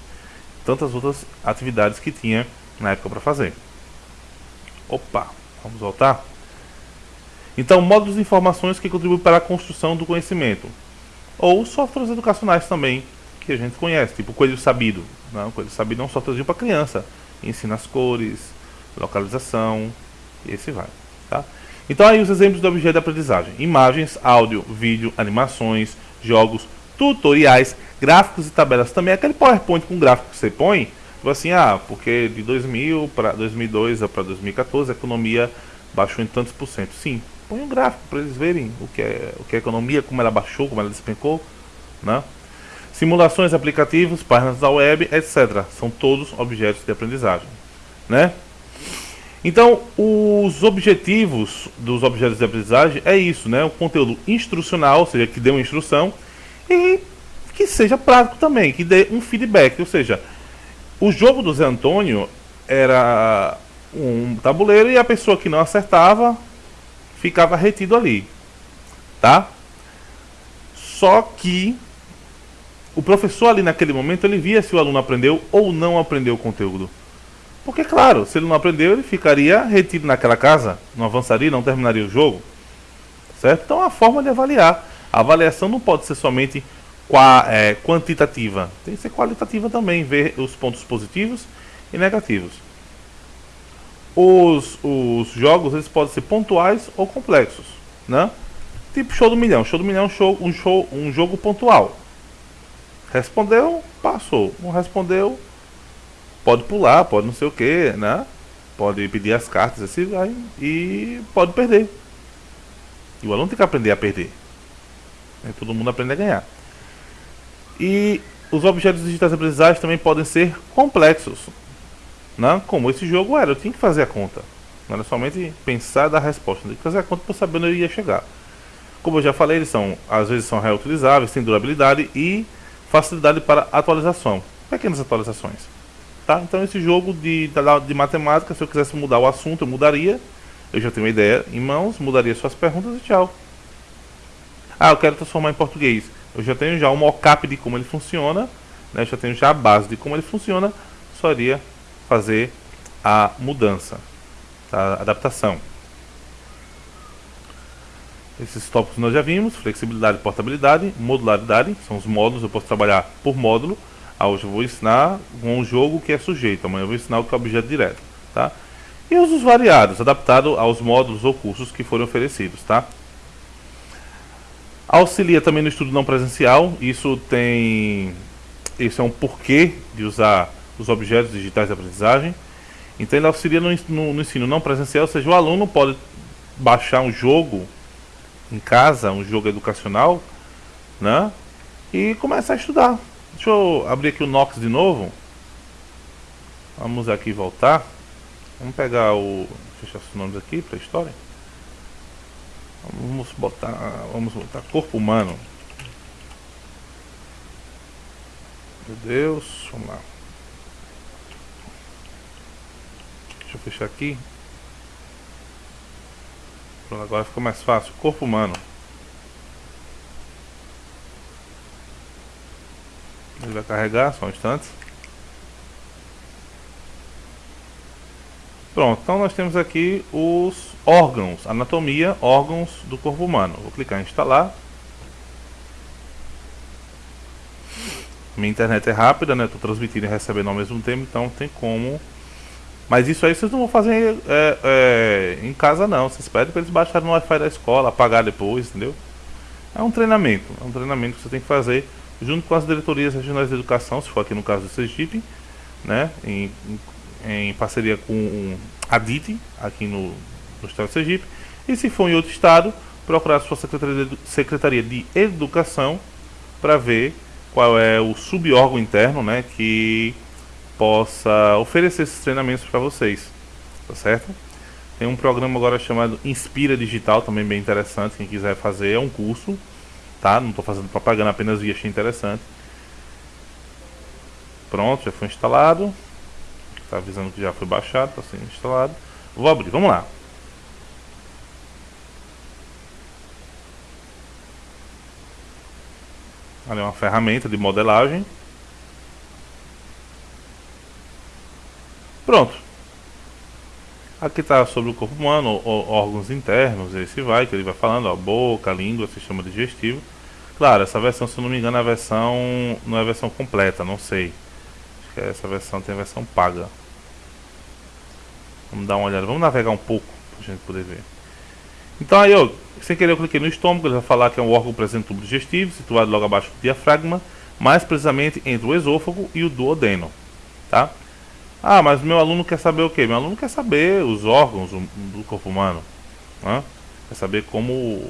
tantas outras atividades que tinha na época para fazer. Opa, vamos voltar? Então, módulos de informações que contribuem para a construção do conhecimento. Ou softwares educacionais também, que a gente conhece, tipo Coelho Sabido. Não, Coelho Sabido é um softwarezinho para criança. Ensina as cores, localização, e esse vai. Tá? Então aí os exemplos do objeto de aprendizagem. Imagens, áudio, vídeo, animações, jogos, tutoriais, gráficos e tabelas. Também aquele PowerPoint com gráfico que você põe, tipo assim, ah, porque de 2000 para 2002 para 2014 a economia baixou em tantos por cento. Sim, põe um gráfico para eles verem o que é o que é a economia, como ela baixou, como ela despencou, né? Simulações, aplicativos, páginas da web, etc. São todos objetos de aprendizagem, né? Então, os objetivos dos objetos de aprendizagem é isso, né? O conteúdo instrucional, ou seja, que dê uma instrução, e que seja prático também, que dê um feedback. Ou seja, o jogo do Zé Antônio era um tabuleiro e a pessoa que não acertava ficava retido ali, tá? Só que o professor ali naquele momento ele via se o aluno aprendeu ou não aprendeu o conteúdo. Porque claro, se ele não aprendeu, ele ficaria retido naquela casa, não avançaria, não terminaria o jogo. Certo? Então a forma de avaliar. A avaliação não pode ser somente é, quantitativa, tem que ser qualitativa também, ver os pontos positivos e negativos. Os, os jogos eles podem ser pontuais ou complexos, né? Tipo show do milhão. Show do milhão é show, um, show, um jogo pontual. Respondeu, passou. Não respondeu, pode pular, pode não sei o que, né? Pode pedir as cartas assim vai e pode perder. E o aluno tem que aprender a perder. Né? Todo mundo aprende a ganhar. E os objetos digitais aprendizagens também podem ser complexos. Né? Como esse jogo era, eu tinha que fazer a conta. Não era somente pensar e dar a resposta, eu tinha que fazer a conta para saber onde eu ia chegar. Como eu já falei, eles são, às vezes são reutilizáveis, têm durabilidade e facilidade para atualização. Pequenas atualizações. Tá? Então esse jogo de, de matemática, se eu quisesse mudar o assunto, eu mudaria. Eu já tenho uma ideia em mãos, mudaria suas perguntas e tchau. Ah, eu quero transformar em português. Eu já tenho já um mockup de como ele funciona, né? eu já tenho já a base de como ele funciona, só iria fazer a mudança, a adaptação. Esses tópicos nós já vimos, flexibilidade portabilidade, modularidade, são os módulos, eu posso trabalhar por módulo. Ah, hoje eu vou ensinar um jogo que é sujeito, amanhã eu vou ensinar o que é objeto direto. Tá? E usos variados, adaptado aos módulos ou cursos que forem oferecidos. Tá? Auxilia também no estudo não presencial, isso tem. Isso é um porquê de usar os objetos digitais de aprendizagem. Então ele auxilia no, no, no ensino não presencial, ou seja, o aluno pode baixar um jogo em casa, um jogo educacional, né? E começar a estudar. Deixa eu abrir aqui o Nox de novo. Vamos aqui voltar. Vamos pegar o. Fechar os nomes aqui para a história. Vamos botar. Vamos botar corpo humano. Meu Deus, vamos lá. Deixa eu fechar aqui. Pronto, agora ficou mais fácil. Corpo humano. Ele vai carregar, só um instante. Pronto, então nós temos aqui os órgãos, anatomia, órgãos do corpo humano. Vou clicar em instalar. Minha internet é rápida, né? Estou transmitindo e recebendo ao mesmo tempo, então tem como mas isso aí vocês não vão fazer é, é, em casa não. Vocês pedem para eles baixarem no Wi-Fi da escola, apagar depois, entendeu? É um treinamento. É um treinamento que você tem que fazer junto com as diretorias regionais de educação, se for aqui no caso do Sergipe, né? Em, em, parceria com a DIT, aqui no, no estado do Sergipe. E se for em outro estado, procurar a sua Secretaria de, Secretaria de Educação para ver qual é o subórgão interno, né? Que possa oferecer esses treinamentos para vocês, tá certo? Tem um programa agora chamado Inspira Digital, também bem interessante, quem quiser fazer, é um curso, tá? Não estou fazendo propaganda, apenas vi, achei interessante. Pronto, já foi instalado. Está avisando que já foi baixado, está sendo instalado. Vou abrir, vamos lá. Ali é uma ferramenta de modelagem. Pronto. Aqui está sobre o corpo humano, órgãos internos, esse vai, que ele vai falando, ó, boca, língua, sistema digestivo. Claro, essa versão, se eu não me engano, é a versão não é a versão completa, não sei. Acho que essa versão tem a versão paga. Vamos dar uma olhada, vamos navegar um pouco para a gente poder ver. Então aí, ó, sem querer eu cliquei no estômago, ele vai falar que é um órgão presente no tubo digestivo, situado logo abaixo do diafragma, mais precisamente entre o esôfago e o duodeno, tá? Ah, mas meu aluno quer saber o quê? Meu aluno quer saber os órgãos do corpo humano. Né? Quer saber como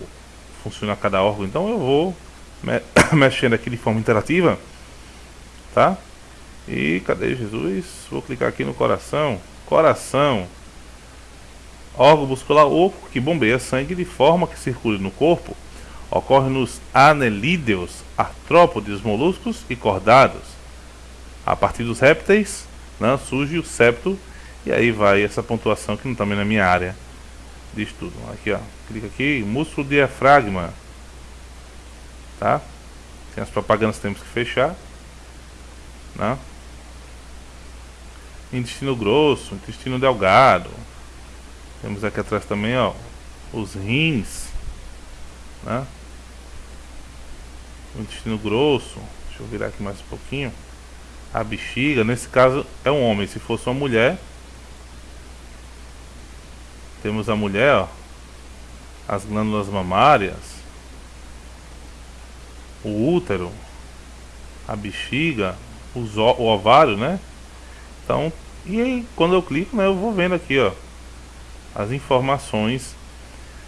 funciona cada órgão. Então eu vou mexendo aqui de forma interativa. Tá? E cadê Jesus? Vou clicar aqui no coração. Coração. órgão muscular oco que bombeia sangue de forma que circule no corpo. Ocorre nos anelídeos, artrópodes, moluscos e cordados. A partir dos répteis, né, surge o septo e aí vai essa pontuação que não também tá na minha área de estudo. Aqui, ó, clica aqui, músculo diafragma, tá? Tem as propagandas temos que fechar, né? Intestino grosso, intestino delgado. Temos aqui atrás também, ó, os rins, né? O intestino grosso. Deixa eu virar aqui mais um pouquinho. A bexiga, nesse caso é um homem. Se fosse uma mulher, temos a mulher, ó, as glândulas mamárias, o útero, a bexiga, o ovário, né? Então, e aí quando eu clico, né, eu vou vendo aqui, ó, as informações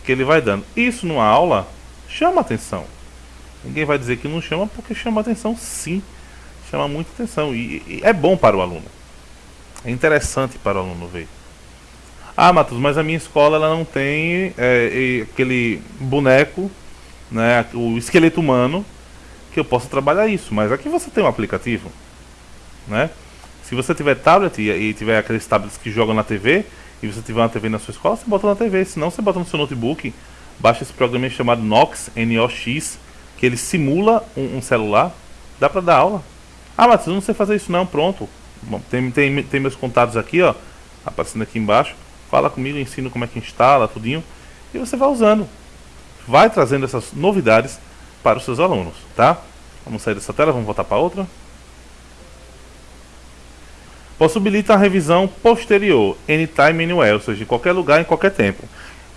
que ele vai dando. Isso numa aula chama atenção. Ninguém vai dizer que não chama porque chama atenção, sim. Chama muita atenção e, e é bom para o aluno. É interessante para o aluno ver. Ah, Matos, mas a minha escola ela não tem é, aquele boneco, né, o esqueleto humano, que eu possa trabalhar isso. Mas aqui você tem um aplicativo, né? Se você tiver tablet e, e tiver aqueles tablets que jogam na TV, e você tiver uma TV na sua escola, você bota na TV. Se não, você bota no seu notebook, baixa esse programa chamado Nox, N-O-X, que ele simula um, um, celular. Dá pra dar aula. Ah, mas eu não sei fazer isso não, pronto. Bom, tem, tem, tem meus contatos aqui, ó, aparecendo aqui embaixo. Fala comigo, ensino como é que instala, tudinho. E você vai usando. Vai trazendo essas novidades para os seus alunos, tá? Vamos sair dessa tela, vamos voltar para outra possibilita a revisão posterior, anytime, anywhere, ou seja, em qualquer lugar, em qualquer tempo.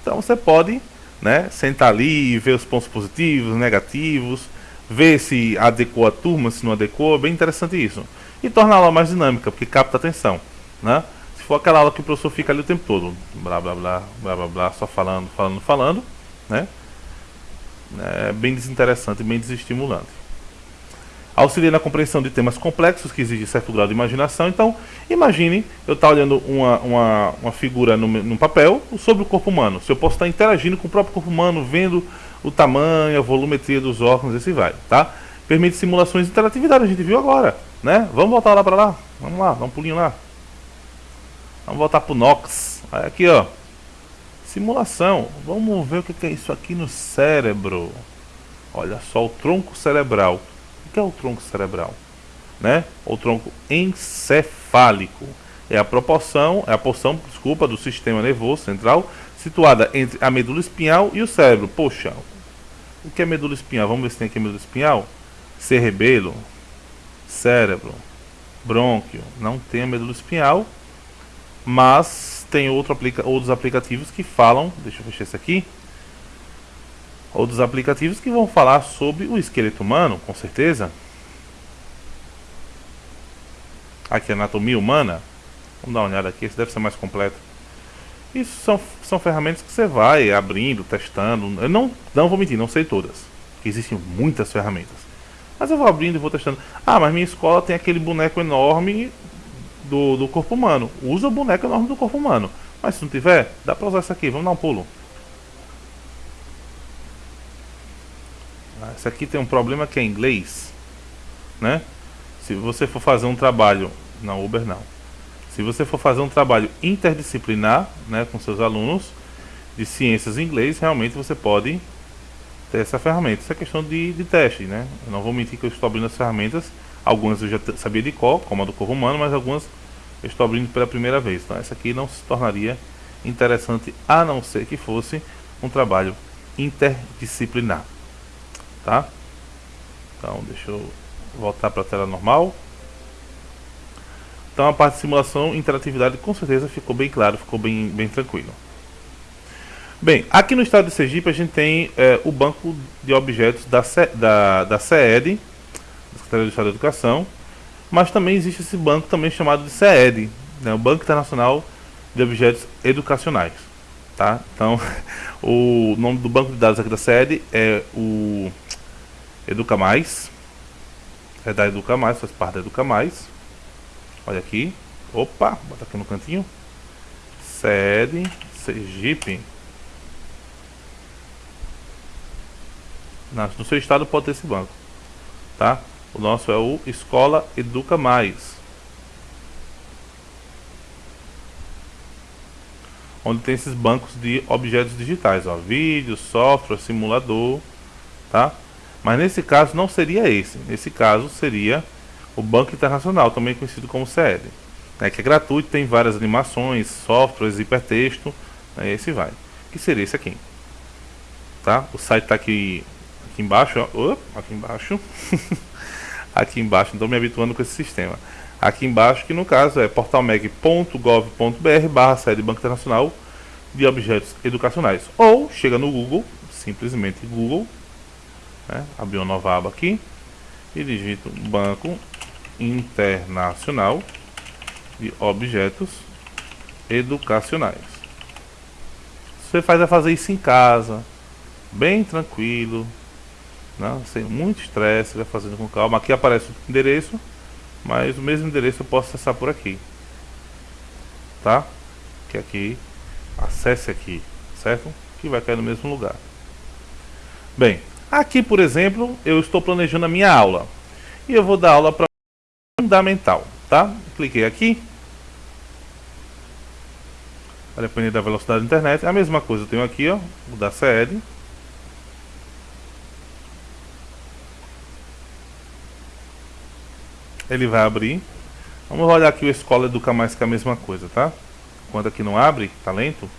Então você pode né, sentar ali e ver os pontos positivos, negativos, ver se adequou a turma, se não adequou, é bem interessante isso. E torna a aula mais dinâmica, porque capta atenção. Né? Se for aquela aula que o professor fica ali o tempo todo, blá blá blá, blá blá blá, só falando, falando, falando, né? É bem desinteressante, bem desestimulante auxilia na compreensão de temas complexos que exigem certo grau de imaginação. Então, imagine eu estar olhando uma, uma, uma figura no, no papel sobre o corpo humano. Se eu posso estar interagindo com o próprio corpo humano, vendo o tamanho, a volumetria dos órgãos, esse vai, tá? Permite simulações de interatividade, a gente viu agora, né? Vamos voltar lá para lá, vamos lá, dá um pulinho lá. Vamos voltar para o Nox. Aqui, ó. Simulação. Vamos ver o que é isso aqui no cérebro. Olha só o tronco cerebral que é o tronco cerebral? Né? O tronco encefálico é a proporção, é a porção, desculpa, do sistema nervoso central situada entre a medula espinhal e o cérebro. Poxa, o que é medula espinhal? Vamos ver se tem aqui medula espinhal. Cerebelo, cérebro, brônquio. Não tem a medula espinhal, mas tem outro aplica outros aplicativos que falam. Deixa eu fechar esse aqui outros aplicativos que vão falar sobre o esqueleto humano, com certeza. Aqui, anatomia humana. Vamos dar uma olhada aqui, esse deve ser mais completo. Isso são, são ferramentas que você vai abrindo, testando. Eu não, não vou mentir, não sei todas. Existem muitas ferramentas. Mas eu vou abrindo e vou testando. Ah, mas minha escola tem aquele boneco enorme do, do corpo humano. Usa o boneco enorme do corpo humano. Mas se não tiver, dá pra usar isso aqui. Vamos dar um pulo. Esse aqui tem um problema que é inglês, né? Se você for fazer um trabalho, na Uber não. Se você for fazer um trabalho interdisciplinar, né, com seus alunos de ciências em inglês, realmente você pode ter essa ferramenta. Isso é questão de, de teste, né? Eu não vou mentir que eu estou abrindo as ferramentas. Algumas eu já sabia de cor, como a do corpo humano, mas algumas eu estou abrindo pela primeira vez. Então essa aqui não se tornaria interessante a não ser que fosse um trabalho interdisciplinar tá? Então, deixa eu voltar para a tela normal. Então, a parte de simulação, interatividade, com certeza ficou bem claro, ficou bem, bem tranquilo. Bem, aqui no estado de Sergipe a gente tem é, o banco de objetos da, da, da CED, da Secretaria do Estado da Educação, mas também existe esse banco também chamado de CED, né, o Banco Internacional de Objetos Educacionais. Tá? Então, o nome do banco de dados aqui da CED é o Educa Mais. É da Educa Mais, faz parte da Educa Mais. Olha aqui. Opa, bota aqui no cantinho. Sede Sergipe. No seu estado pode ter esse banco, tá? O nosso é o Escola Educa Mais. Onde tem esses bancos de objetos digitais, ó, vídeo, software, simulador, tá? Mas nesse caso não seria esse. Nesse caso seria o Banco Internacional, também conhecido como CL, né, que é gratuito, tem várias animações, softwares, hipertexto, né, esse vai. Que seria esse aqui. Tá? O site está aqui, aqui embaixo, ó, aqui embaixo. aqui embaixo, então me habituando com esse sistema. Aqui embaixo, que no caso é portalmeg.gov.br barra sede Banco Internacional de Objetos Educacionais. Ou chega no Google, simplesmente Google, né, abrir uma nova aba aqui e digita Banco Internacional de Objetos Educacionais. Você faz a fazer isso em casa, bem tranquilo, não, sem muito estresse, vai fazendo com calma. Aqui aparece o endereço, mas o mesmo endereço eu posso acessar por aqui, tá? Que aqui, acesse aqui, certo? Que vai cair no mesmo lugar. Bem, aqui por exemplo, eu estou planejando a minha aula e eu vou dar aula para fundamental, tá? Cliquei aqui. A depender da velocidade da internet, a mesma coisa eu tenho aqui, ó, o da CL. Ele vai abrir. Vamos olhar aqui o Escola Educa Mais que é a mesma coisa, tá? Quando aqui não abre, tá lento.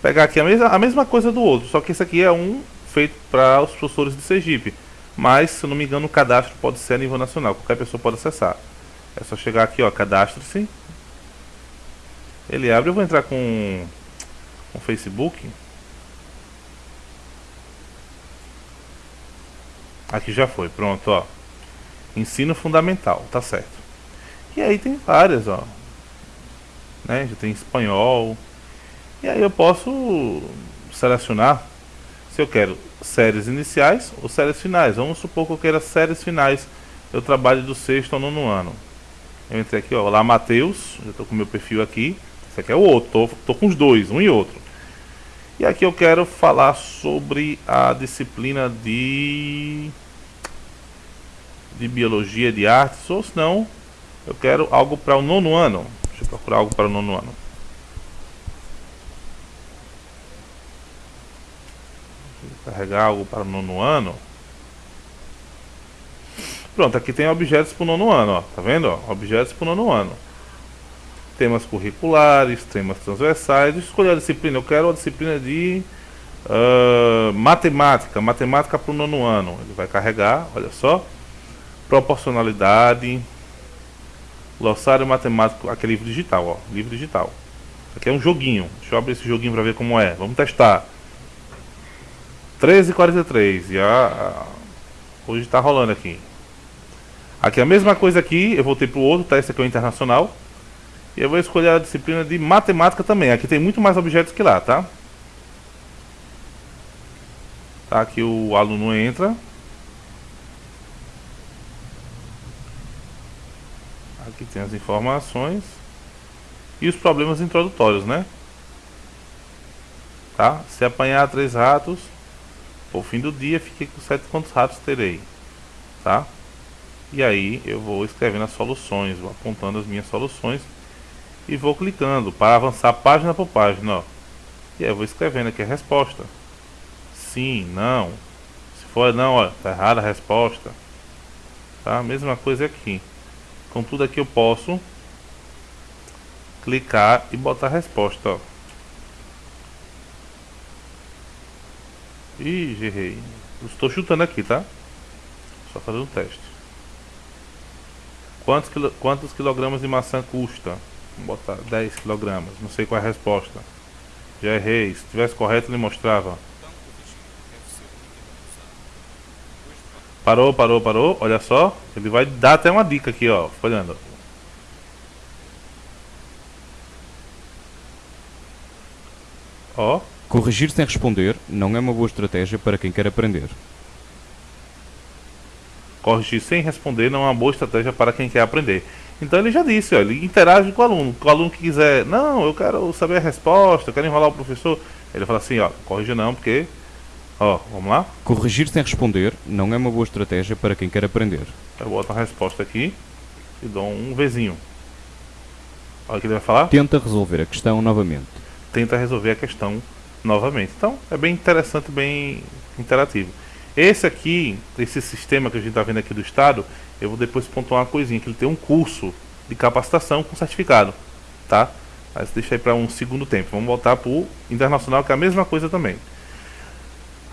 Pegar aqui a mesma, a mesma coisa do outro, só que esse aqui é um feito para os professores de Sergipe. Mas, se eu não me engano, o cadastro pode ser a nível nacional, qualquer pessoa pode acessar. É só chegar aqui, ó, cadastre-se. Ele abre, eu vou entrar com o Facebook. Aqui já foi, pronto, ó. Ensino fundamental, tá certo. E aí tem várias, ó. Né? Já tem espanhol. E aí eu posso selecionar se eu quero séries iniciais ou séries finais. Vamos supor que eu queira séries finais. Eu trabalho do sexto ao nono ano. Eu entrei aqui, ó, olá Matheus, já estou com meu perfil aqui. Esse aqui é o outro, tô, tô com os dois, um e outro. E aqui eu quero falar sobre a disciplina de de biologia, de artes, ou se não, eu quero algo para o nono ano. Deixa eu procurar algo para o nono ano. carregar algo para o nono ano. Pronto, aqui tem objetos para o nono ano, ó. Tá vendo? Ó? Objetos para o nono ano. Temas curriculares, temas transversais. Escolher a disciplina. Eu quero a disciplina de uh, matemática. Matemática para o nono ano. Ele vai carregar, olha só. Proporcionalidade. Glossário matemático. Aqui é livro digital, ó. Livro digital. Aqui é um joguinho. Deixa eu abrir esse joguinho para ver como é. Vamos testar. 13h43. E a, hoje está rolando aqui. Aqui a mesma coisa aqui, eu voltei para o outro, tá? Esse aqui é o internacional. E eu vou escolher a disciplina de matemática também. Aqui tem muito mais objetos que lá, tá? Tá, aqui o aluno entra. Aqui tem as informações. E os problemas introdutórios, né? Tá? Se apanhar três ratos, ao fim do dia, fiquei com sete quantos ratos terei, tá? E aí eu vou escrevendo as soluções, vou apontando as minhas soluções e vou clicando para avançar página por página, ó. E aí eu vou escrevendo aqui a resposta. Sim, não. Se for não, ó, tá errada a resposta. Tá? Mesma coisa aqui. Com tudo aqui eu posso clicar e botar a resposta, ó. Ih, errei. Estou chutando aqui, tá? Só fazendo um teste. Quantos, quilo, quantos quilogramas de maçã custa? Vou botar 10 quilogramas. Não sei qual é a resposta. Já errei. Se tivesse correto, ele mostrava. Parou, parou, parou. Olha só. Ele vai dar até uma dica aqui, ó. Olhando. Ó. Corrigir sem responder não é uma boa estratégia para quem quer aprender. Corrigir sem responder não é uma boa estratégia para quem quer aprender. Então ele já disse, ó, ele interage com o aluno. O aluno que quiser, não, eu quero saber a resposta, eu quero enrolar o professor, ele fala assim, ó, corrija não, porque, ó, vamos lá? Corrigir sem responder não é uma boa estratégia para quem quer aprender. Eu boto a resposta aqui e dou um Vzinho. Olha o que ele vai falar. Tenta resolver a questão novamente. Tenta resolver a questão novamente. Então, é bem interessante, bem interativo. Esse aqui, esse sistema que a gente está vendo aqui do Estado, eu vou depois pontuar uma coisinha, que ele tem um curso de capacitação com certificado, tá? Mas deixa aí para um segundo tempo. Vamos voltar para o internacional, que é a mesma coisa também.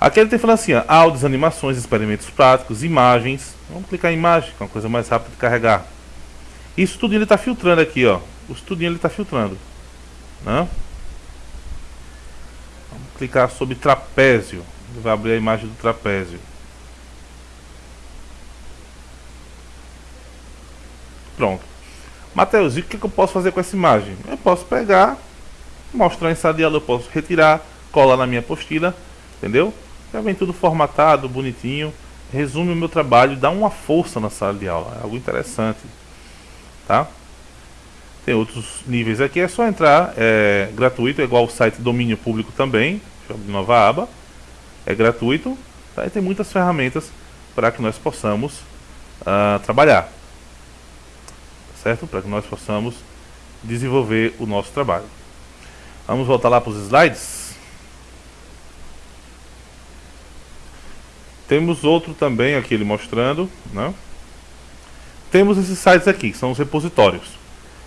Aqui ele tem falando assim, ó, áudios, animações, experimentos práticos, imagens. Vamos clicar em imagem, que é uma coisa mais rápida de carregar. Isso tudo ele está filtrando aqui, ó. O estudinho ele está filtrando. Né? Vamos clicar sobre trapézio. Ele vai abrir a imagem do trapézio. Pronto. Mateus, e o que, que eu posso fazer com essa imagem? Eu posso pegar, mostrar em sala de aula, eu posso retirar, colar na minha apostila, entendeu? Já vem tudo formatado, bonitinho. Resume o meu trabalho, dá uma força na sala de aula. É algo interessante. Tá? Tem outros níveis aqui, é só entrar, é gratuito, é igual o site domínio público também. Deixa eu abrir nova aba. É gratuito, tá? e tem muitas ferramentas para que nós possamos uh, trabalhar certo? Para que nós possamos desenvolver o nosso trabalho. Vamos voltar lá para os slides. Temos outro também aqui ele mostrando, né? Temos esses sites aqui, que são os repositórios.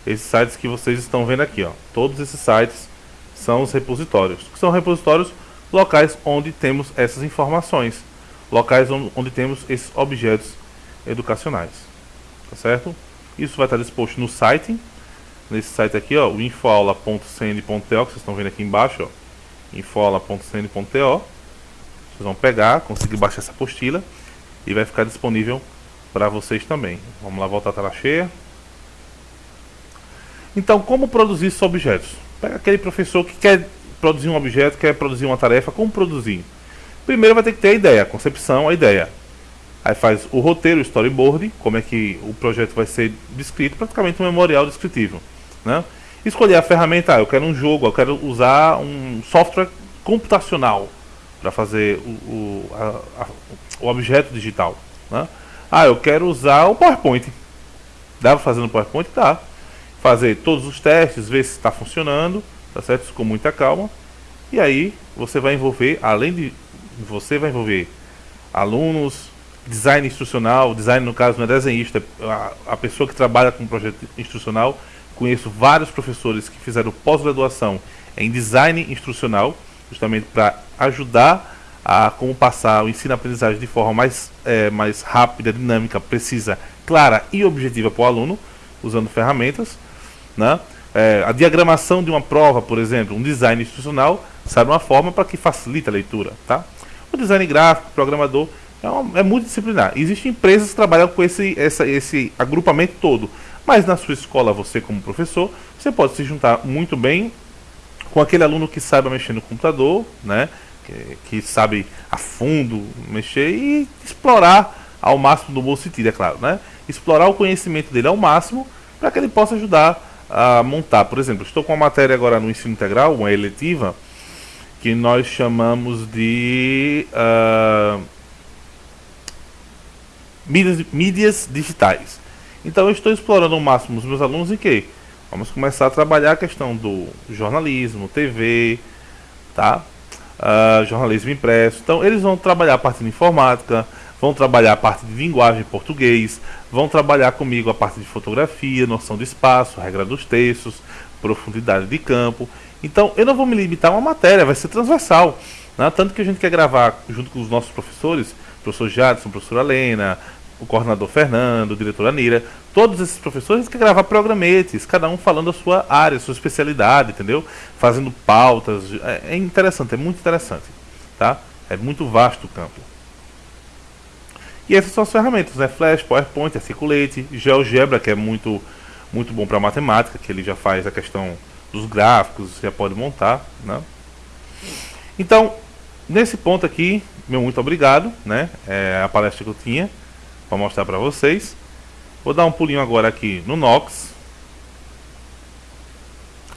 Esses sites que vocês estão vendo aqui, ó. Todos esses sites são os repositórios. Que são repositórios locais onde temos essas informações. Locais onde, temos esses objetos educacionais. Tá certo? Isso vai estar disposto no site. Nesse site aqui, ó, o infoaula.cn.to, que vocês estão vendo aqui embaixo, ó. infoaula.cn.to. Vocês vão pegar, conseguir baixar essa apostila e vai ficar disponível para vocês também. Vamos lá voltar a tela cheia. Então, como produzir esses objetos? Pega aquele professor que quer produzir um objeto, quer produzir uma tarefa, como produzir? Primeiro vai ter que ter a ideia, a concepção, a ideia. Aí faz o roteiro, o storyboard, como é que o projeto vai ser descrito, praticamente um memorial descritivo. Né? Escolher a ferramenta, ah, eu quero um jogo, eu quero usar um software computacional para fazer o, o, a, a, o, objeto digital. Né? Ah, eu quero usar o PowerPoint. Dá para fazer no PowerPoint? Dá. Fazer todos os testes, ver se está funcionando, tá certo? Com muita calma. E aí você vai envolver, além de você vai envolver alunos, design instrucional, design no caso não é desenhista, a, a pessoa que trabalha com projeto instrucional, conheço vários professores que fizeram pós-graduação em design instrucional, justamente para ajudar a como passar o ensino-aprendizagem de forma mais, é, mais rápida, dinâmica, precisa, clara e objetiva para o aluno, usando ferramentas. Né? É, a diagramação de uma prova, por exemplo, um design instrucional, sabe uma forma para que facilite a leitura. Tá? O design gráfico, programador, é, uma, é multidisciplinar. Existem empresas que trabalham com esse, essa, esse agrupamento todo. Mas na sua escola, você como professor, você pode se juntar muito bem com aquele aluno que saiba mexer no computador, né? que, sabe a fundo mexer e explorar ao máximo do bom sentido, é claro. Né? Explorar o conhecimento dele ao máximo para que ele possa ajudar a montar. Por exemplo, estou com uma matéria agora no ensino integral, uma eletiva, que nós chamamos de... Uh, mídias, mídias digitais. Então eu estou explorando ao máximo os meus alunos em que? Vamos começar a trabalhar a questão do jornalismo, TV, tá? Uh, jornalismo impresso. Então eles vão trabalhar a parte de informática, vão trabalhar a parte de linguagem português, vão trabalhar comigo a parte de fotografia, noção de espaço, regra dos textos, profundidade de campo. Então eu não vou me limitar a uma matéria, vai ser transversal. Né? Tanto que a gente quer gravar junto com os nossos professores, professor Jadson, professora Lena, o coordenador Fernando, o diretor Anira, todos esses professores querem gravar programetes, cada um falando a sua área, a sua especialidade, entendeu? Fazendo pautas. É, é interessante, é muito interessante. Tá? É muito vasto o campo. E essas são as ferramentas, né? Flash, PowerPoint, Articulate, GeoGebra, que é muito, muito bom para matemática, que ele já faz a questão dos gráficos, já pode montar, né? Então, nesse ponto aqui, meu muito obrigado, né? É a palestra que eu tinha para mostrar para vocês. Vou dar um pulinho agora aqui no Nox.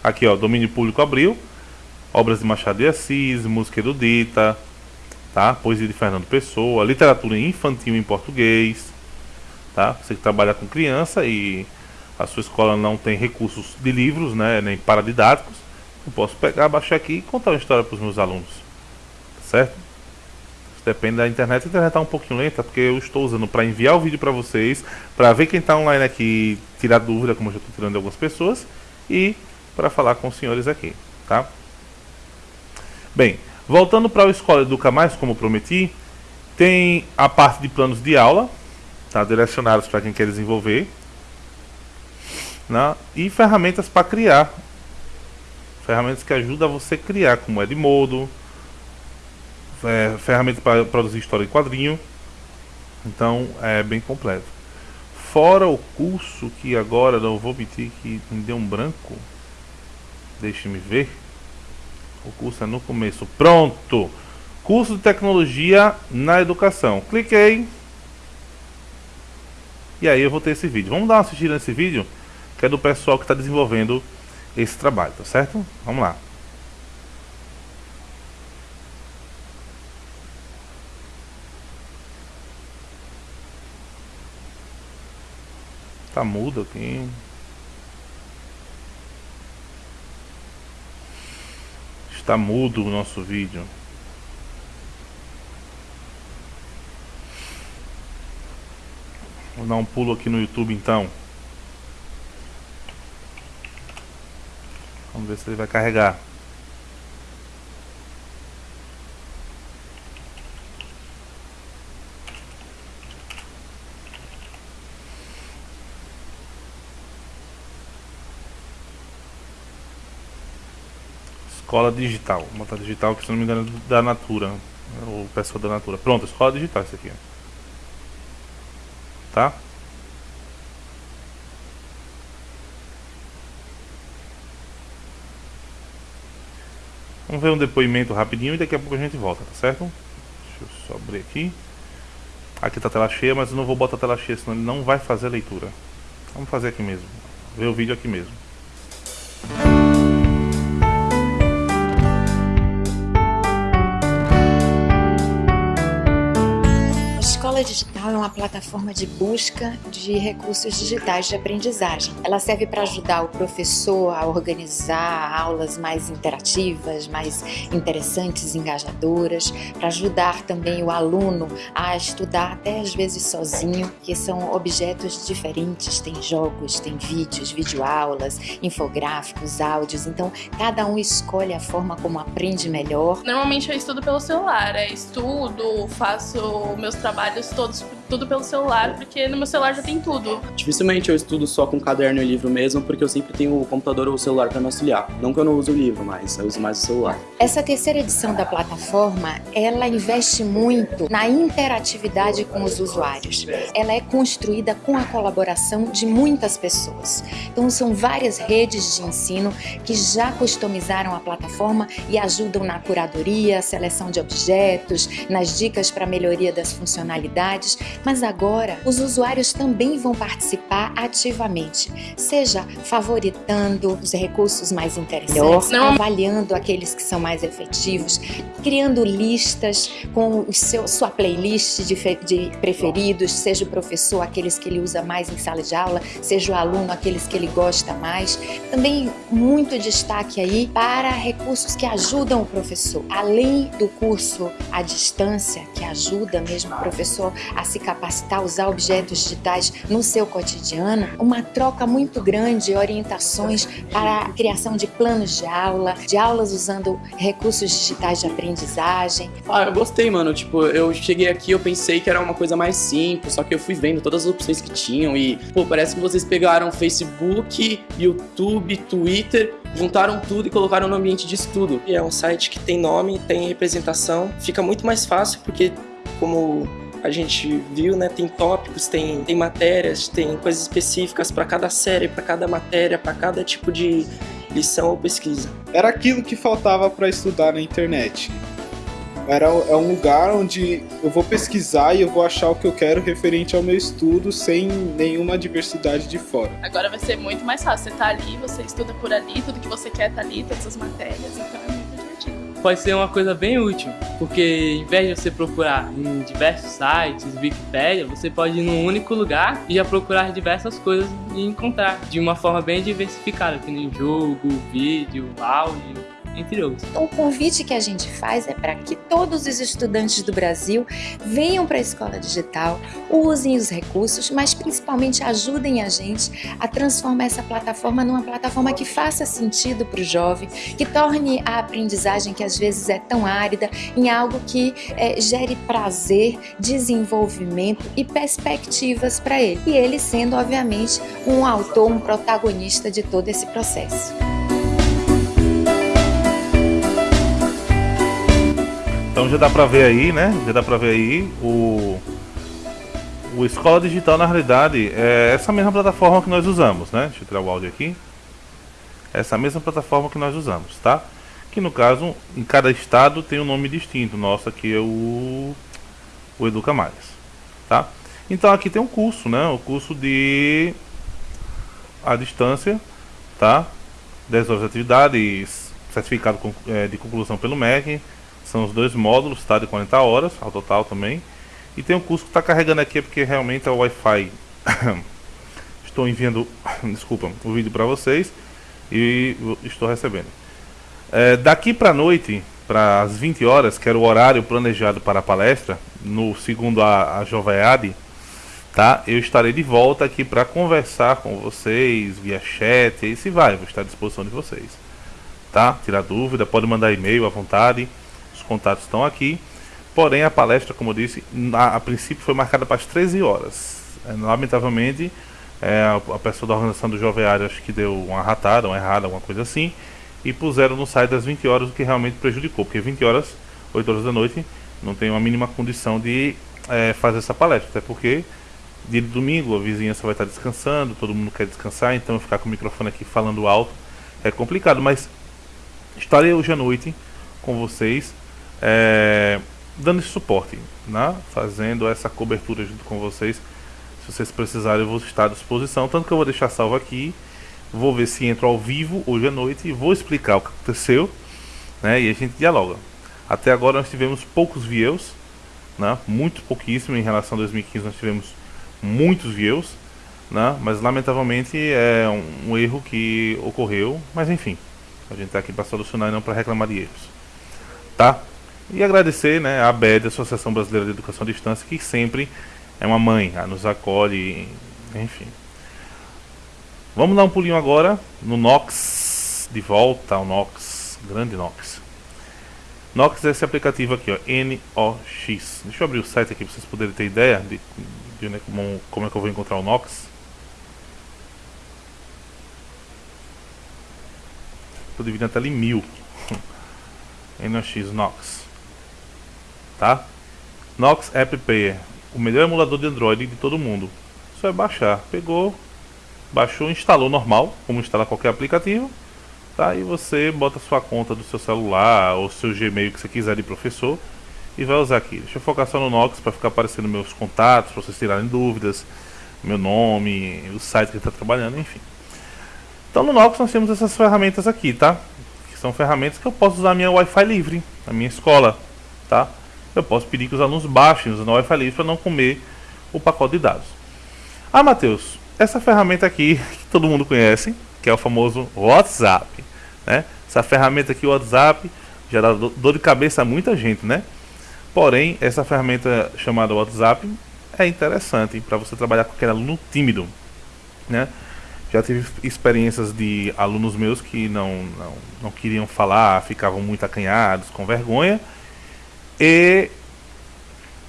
Aqui, ó, domínio público abriu. Obras de Machado de Assis, música erudita, tá? Poesia de Fernando Pessoa, literatura infantil em português, tá? Você que trabalha com criança e a sua escola não tem recursos de livros, né, nem paradidáticos, eu posso pegar, baixar aqui e contar uma história para os meus alunos, certo? Depende da internet. A internet está um pouquinho lenta porque eu estou usando para enviar o vídeo para vocês, para ver quem está online aqui, tirar dúvida, como eu já estou tirando de algumas pessoas, e para falar com os senhores aqui, tá? Bem, voltando para o Escola Educa Mais, como prometi, tem a parte de planos de aula, tá, direcionados para quem quer desenvolver, né, e ferramentas para criar, ferramentas que ajudam você a criar, como Edmodo, é, ferramentas para produzir história em quadrinho, então é bem completo. Fora o curso que agora não vou mentir que me deu um branco, deixe-me ver. O curso é no começo. Pronto! Curso de tecnologia na educação. Cliquei. E aí eu vou ter esse vídeo. Vamos dar uma assistida nesse vídeo, que é do pessoal que está desenvolvendo esse trabalho, tá certo? Vamos lá. Tá mudo aqui. Está mudo o nosso vídeo. Vou dar um pulo aqui no YouTube então. Vamos ver se ele vai carregar. Escola digital. Vou digital que se não me engano é da Natura. O pessoal da Natura. Pronto, escola digital isso aqui. Tá? Vamos ver um depoimento rapidinho e daqui a pouco a gente volta, tá certo? Deixa eu só abrir aqui. Aqui tá a tela cheia, mas eu não vou botar a tela cheia, senão ele não vai fazer a leitura. Vamos fazer aqui mesmo. Ver o vídeo aqui mesmo. Uma plataforma de busca de recursos digitais de aprendizagem. Ela serve para ajudar o professor a organizar aulas mais interativas, mais interessantes, engajadoras, para ajudar também o aluno a estudar até às vezes sozinho, que são objetos diferentes, tem jogos, tem vídeos, videoaulas, infográficos, áudios, então cada um escolhe a forma como aprende melhor. Normalmente eu estudo pelo celular, é estudo, faço meus trabalhos todos tudo pelo celular, porque no meu celular já tem tudo. Dificilmente eu estudo só com caderno e livro mesmo, porque eu sempre tenho o computador ou o celular para me auxiliar. Não que eu não use o livro, mas eu uso mais o celular. Essa terceira edição da plataforma, ela investe muito na interatividade com os usuários. Ela é construída com a colaboração de muitas pessoas. Então são várias redes de ensino que já customizaram a plataforma e ajudam na curadoria, seleção de objetos, nas dicas para melhoria das funcionalidades, mas agora os usuários também vão participar ativamente, seja favoritando os recursos mais interessantes, Não. avaliando aqueles que são mais efetivos, criando listas com o seu, sua playlist de, de preferidos, seja o professor aqueles que ele usa mais em sala de aula, seja o aluno aqueles que ele gosta mais. Também muito destaque aí para recursos que ajudam o professor, além do curso à distância, que ajuda mesmo o professor a se capacitar a usar objetos digitais no seu cotidiano, uma troca muito grande de orientações para a criação de planos de aula, de aulas usando recursos digitais de aprendizagem. Ah, eu gostei, mano. Tipo, eu cheguei aqui, eu pensei que era uma coisa mais simples, só que eu fui vendo todas as opções que tinham e, pô, parece que vocês pegaram Facebook, YouTube, Twitter, juntaram tudo e colocaram no ambiente de estudo. É um site que tem nome, tem representação, fica muito mais fácil porque como a gente viu, né? Tem tópicos, tem, tem matérias, tem coisas específicas para cada série, para cada matéria, para cada tipo de lição ou pesquisa. Era aquilo que faltava para estudar na internet. Era, é um lugar onde eu vou pesquisar e eu vou achar o que eu quero referente ao meu estudo sem nenhuma diversidade de fora. Agora vai ser muito mais fácil. Você tá ali, você estuda por ali, tudo que você quer tá ali, todas as matérias, então é. Pode ser uma coisa bem útil, porque em vez de você procurar em diversos sites, Wikipedia, você pode ir num único lugar e já procurar diversas coisas e encontrar de uma forma bem diversificada, que nem jogo, vídeo, áudio entre outros. Então, o convite que a gente faz é para que todos os estudantes do Brasil venham para a escola digital, usem os recursos, mas principalmente ajudem a gente a transformar essa plataforma numa plataforma que faça sentido para o jovem, que torne a aprendizagem, que às vezes é tão árida, em algo que é, gere prazer, desenvolvimento e perspectivas para ele. E ele sendo, obviamente, um autor, um protagonista de todo esse processo. Então já dá pra ver aí, né? Já dá pra ver aí o. O Escola Digital, na realidade, é essa mesma plataforma que nós usamos, né? Deixa eu tirar o áudio aqui. Essa mesma plataforma que nós usamos, tá? Que no caso, em cada estado tem um nome distinto. Nosso aqui é o, o Educa Mais, tá? Então aqui tem um curso, né? O curso de a distância, tá? 10 horas de atividade, certificado é, de conclusão pelo MEC, são os dois módulos, tá? De 40 horas ao total também. E tem um curso que está carregando aqui porque realmente é o Wi-Fi. estou enviando, desculpa, o vídeo para vocês e estou recebendo. É, daqui para noite, para as 20 horas, que era o horário planejado para a palestra, no segundo a, a Joveade, tá? Eu estarei de volta aqui para conversar com vocês via chat, e se vai, vou estar à disposição de vocês, tá? Tirar dúvida, pode mandar e-mail à vontade contatos estão aqui. Porém, a palestra, como eu disse, a, a princípio foi marcada para as 13 horas. É, lamentavelmente, é, a, a, pessoa da organização do Joveário acho que deu uma ratada, uma errada, alguma coisa assim, e puseram no site das 20 horas, o que realmente prejudicou, porque 20 horas, 8 horas da noite, não tem uma mínima condição de é, fazer essa palestra, até porque dia de domingo a vizinhança vai estar descansando, todo mundo quer descansar, então ficar com o microfone aqui falando alto é complicado, mas estarei hoje à noite com vocês é, dando esse suporte, né? fazendo essa cobertura junto com vocês. Se vocês precisarem, eu vou estar à disposição. Tanto que eu vou deixar salvo aqui. Vou ver se entro ao vivo hoje à noite e vou explicar o que aconteceu. Né? E a gente dialoga. Até agora nós tivemos poucos views, né? muito pouquíssimo em relação a 2015. Nós tivemos muitos views, né? mas lamentavelmente é um, um erro que ocorreu. Mas enfim, a gente está aqui para solucionar e não para reclamar de erros. Tá? E agradecer né, a ABED, Associação Brasileira de Educação à Distância, que sempre é uma mãe, nos acolhe, enfim. Vamos dar um pulinho agora no Nox, de volta ao Nox, grande Nox. Nox é esse aplicativo aqui, ó, N-O-X. Deixa eu abrir o site aqui para vocês poderem ter ideia de, de né, como, como é que eu vou encontrar o Nox. Estou dividindo até ali mil. NOX Nox tá? Nox App Player, o melhor emulador de Android de todo mundo. Só é baixar. Pegou, baixou, instalou normal, como instala qualquer aplicativo, tá? E você bota sua conta do seu celular ou seu Gmail que você quiser de professor e vai usar aqui. Deixa eu focar só no Nox para ficar aparecendo meus contatos, para vocês tirarem dúvidas, meu nome, o site que está trabalhando, enfim. Então no Nox nós temos essas ferramentas aqui, tá? Que são ferramentas que eu posso usar minha Wi-Fi livre, na minha escola, tá? Eu posso pedir que os alunos baixem os Wi-Fi livre para não comer o pacote de dados. Ah, Matheus, essa ferramenta aqui que todo mundo conhece, que é o famoso WhatsApp, né? Essa ferramenta aqui, o WhatsApp, já dá dor de cabeça a muita gente, né? Porém, essa ferramenta chamada WhatsApp é interessante para você trabalhar com aquele aluno tímido, né? Já tive experiências de alunos meus que não, não, não queriam falar, ficavam muito acanhados, com vergonha, e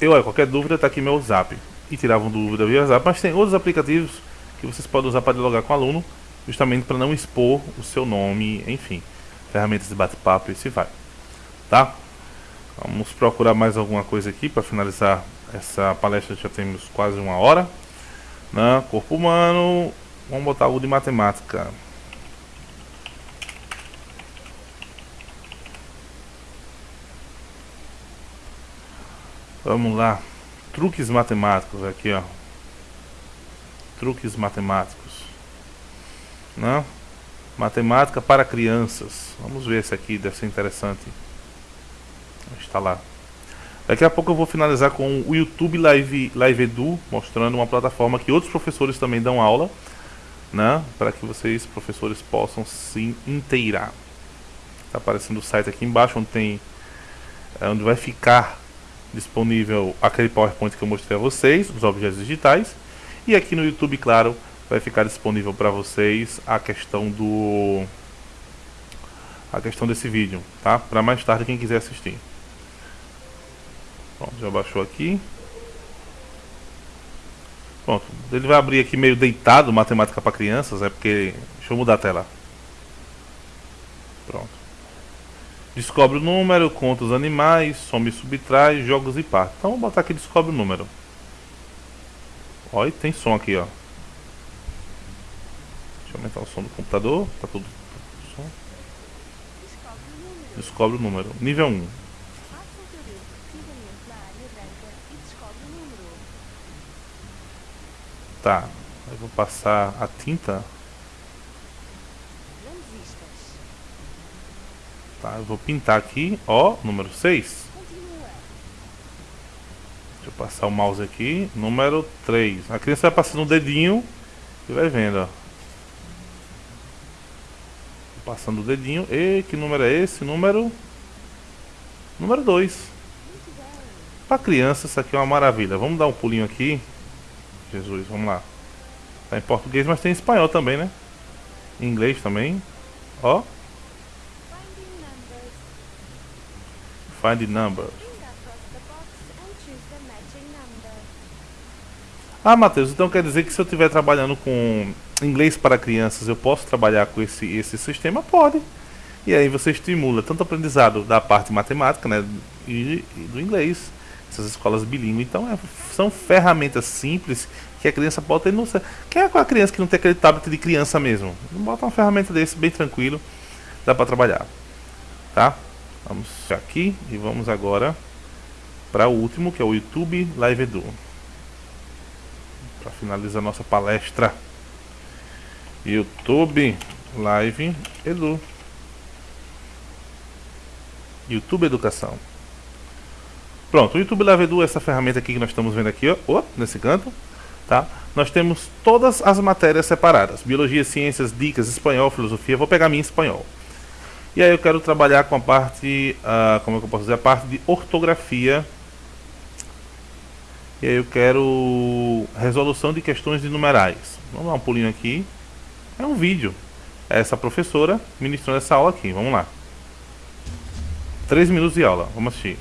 eu, olha, qualquer dúvida, está aqui meu zap. E tiravam dúvida via zap, mas tem outros aplicativos que vocês podem usar para dialogar com o aluno, justamente para não expor o seu nome, enfim, ferramentas de bate-papo e se vai. Tá? Vamos procurar mais alguma coisa aqui para finalizar essa palestra, já temos quase uma hora. Né? Corpo humano, vamos botar algo de matemática. Vamos lá. Truques matemáticos aqui, ó. Truques matemáticos. Não? Matemática para crianças. Vamos ver esse aqui, deve ser interessante. Está lá. Daqui a pouco eu vou finalizar com o YouTube Live, Live Edu, mostrando uma plataforma que outros professores também dão aula, né? Para que vocês, professores, possam se inteirar. Está aparecendo o site aqui embaixo, onde tem, é, onde vai ficar disponível aquele PowerPoint que eu mostrei a vocês, os objetos digitais. E aqui no YouTube, claro, vai ficar disponível para vocês a questão do a questão desse vídeo, tá? Para mais tarde quem quiser assistir. Pronto, já baixou aqui. Pronto, ele vai abrir aqui meio deitado, matemática para crianças, é porque deixa eu mudar a tela. Pronto. Descobre o número, conta os animais, some e subtrai, jogos e parte. Então vamos botar aqui descobre o número. Olha, tem som aqui, ó. Deixa eu aumentar o som do computador. Tá tudo. Som. Descobre o número. Nível 1. Tá. Eu vou passar a tinta. Tá, eu vou pintar aqui, ó, número 6. Deixa eu passar o mouse aqui, número 3. A criança vai passando o dedinho e vai vendo, ó. Passando o dedinho. E que número é esse? Número. Número 2. Para criança, isso aqui é uma maravilha. Vamos dar um pulinho aqui. Jesus, vamos lá. Tá em português, mas tem em espanhol também, né? Em inglês também. Ó. Find number. Ah, Matheus, então quer dizer que se eu estiver trabalhando com inglês para crianças, eu posso trabalhar com esse, esse sistema? Pode. E aí você estimula tanto o aprendizado da parte matemática, né, e, e do inglês. Essas escolas bilíngues. Então, é, são ferramentas simples que a criança pode ter no... Quem é com a criança que não tem aquele tablet de criança mesmo? Bota uma ferramenta desse bem tranquilo, dá para trabalhar. Tá? Vamos aqui e vamos agora para o último, que é o YouTube Live Edu. Para finalizar nossa palestra. YouTube Live Edu. YouTube Educação. Pronto, o YouTube Live Edu é essa ferramenta aqui que nós estamos vendo aqui, ó, ó nesse canto, tá? Nós temos todas as matérias separadas: biologia, ciências, dicas, espanhol, filosofia. Vou pegar minha espanhol. E aí eu quero trabalhar com a parte, uh, como é que eu posso dizer, a parte de ortografia. E aí eu quero resolução de questões de numerais. Vamos dar um pulinho aqui. É um vídeo. É essa professora ministrando essa aula aqui. Vamos lá. Três minutos de aula. Vamos assistir.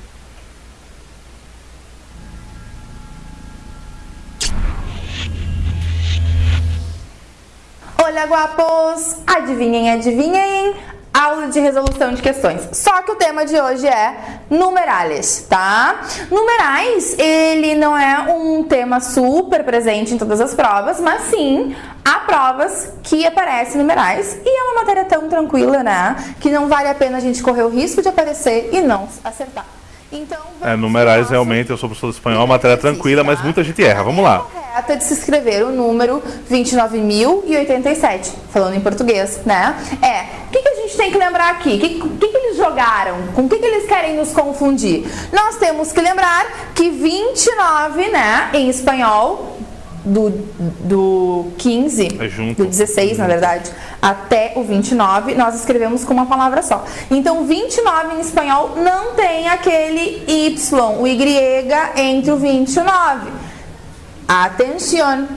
Olha, guapos! Adivinhem, adivinhem? Aula de resolução de questões. Só que o tema de hoje é numerales, tá? Numerais, ele não é um tema super presente em todas as provas, mas sim há provas que aparecem numerais e é uma matéria tão tranquila, né? Que não vale a pena a gente correr o risco de aparecer e não acertar. Então, é, numerais realmente, eu sou professor de espanhol, matéria tranquila, mas muita gente erra. Vamos lá. Correta de se escrever o número 29.087, falando em português, né? É, o que, que, a gente tem que lembrar aqui? O que, que, que, eles jogaram? Com o que, que eles querem nos confundir? Nós temos que lembrar que 29, né, em espanhol, do, do 15, é do 16 na verdade, até o 29, nós escrevemos com uma palavra só. Então 29 em espanhol não tem aquele Y, o Y entre o 29. Atenção!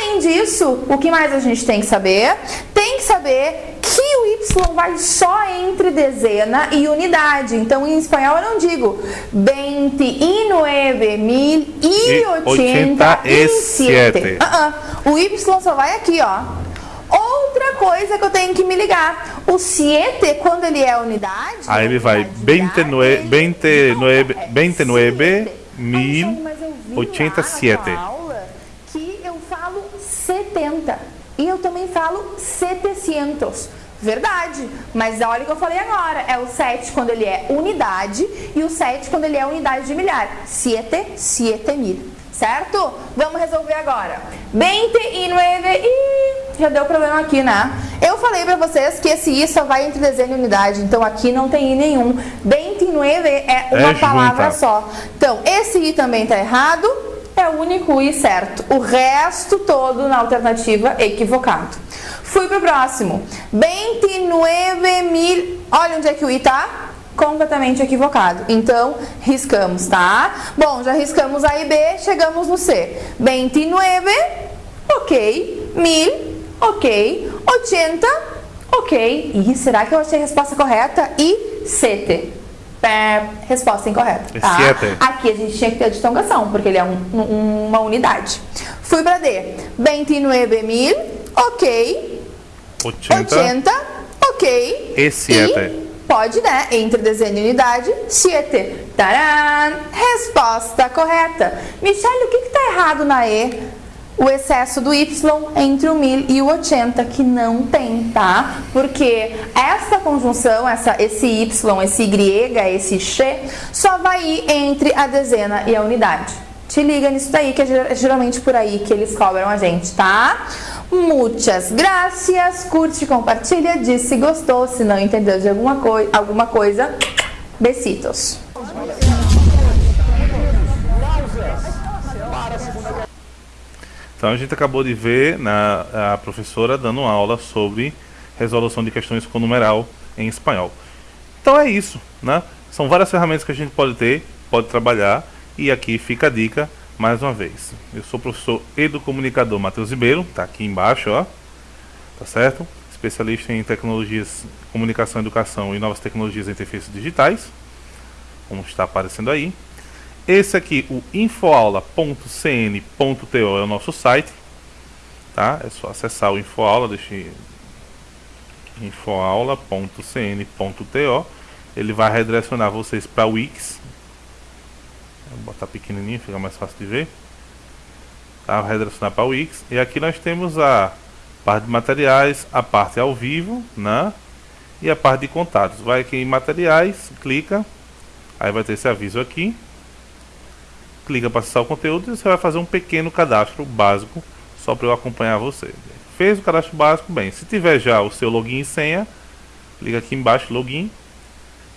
Além disso, o que mais a gente tem que saber? Tem que saber que o Y vai só entre dezena e unidade. Então, em espanhol eu não digo 29.087. Uh -uh. O Y só vai aqui, ó. Outra coisa que eu tenho que me ligar. O 7, quando ele é unidade... Aí ele vai 29, 29, 29 mil 87. Que eu falo 70. E eu também falo 700. Verdade, mas olha o que eu falei agora, é o 7 quando ele é unidade e o 7 quando ele é unidade de milhar. Siete, siete mil, certo? Vamos resolver agora. 29 e já deu problema aqui, né? Eu falei pra vocês que esse i só vai entre desenho e unidade, então aqui não tem i nenhum. 29 é uma É palavra junta. só. Então, esse i também tá errado, é único e certo. O resto todo na alternativa equivocado. Fui pro próximo. 29 mil... Olha onde é que o i tá. Completamente equivocado. Então, riscamos, tá? Bom, já riscamos A e B, chegamos no C. 29, ok. Mil, ok. 80, ok. E será que eu achei a resposta correta? E 7. Pé, resposta incorreta. Tá? Aqui a gente tinha que ter a distongação, porque ele é um, um, uma unidade. Fui para D. 29.000, ok. 80. 80, ok. E 7 pode, né, entre dezena e unidade, siete. Taran! Resposta correta. Michelle, o que está errado na E? O excesso do Y entre o 1000 e o 80, que não tem, tá? Porque essa conjunção, essa, esse Y, esse Y, esse X, só vai ir entre a dezena e a unidade. Te liga nisso daí, que é ger- geralmente por aí que eles cobram a gente, tá? Muitas graças, curte, compartilha, diz se gostou, se não entendeu de alguma, coi alguma coisa, besitos. Então a gente acabou de ver na, a professora dando aula sobre resolução de questões com numeral em espanhol. Então é isso, né? São várias ferramentas que a gente pode ter, pode trabalhar e aqui fica a dica mais uma vez. Eu sou o professor educomunicador Matheus Ribeiro, tá aqui embaixo, ó. Tá certo? Especialista em tecnologias, comunicação, educação e novas tecnologias e interfaces digitais. Como está aparecendo aí. Esse aqui, o infoaula.cn.to é o nosso site, tá? É só acessar o infoaula, deixa eu- infoaula.cn.to. Ele vai redirecionar vocês para o Wix. Vou botar pequenininho, fica mais fácil de ver. Tá? Vai redirecionar para o Wix. E aqui nós temos a parte de materiais, a parte ao vivo, né? E a parte de contatos. Vai aqui em materiais, clica. Aí vai ter esse aviso aqui clica para acessar o conteúdo e você vai fazer um pequeno cadastro básico só para eu acompanhar você. Fez o cadastro básico, bem, se tiver já o seu login e senha, clica aqui embaixo login,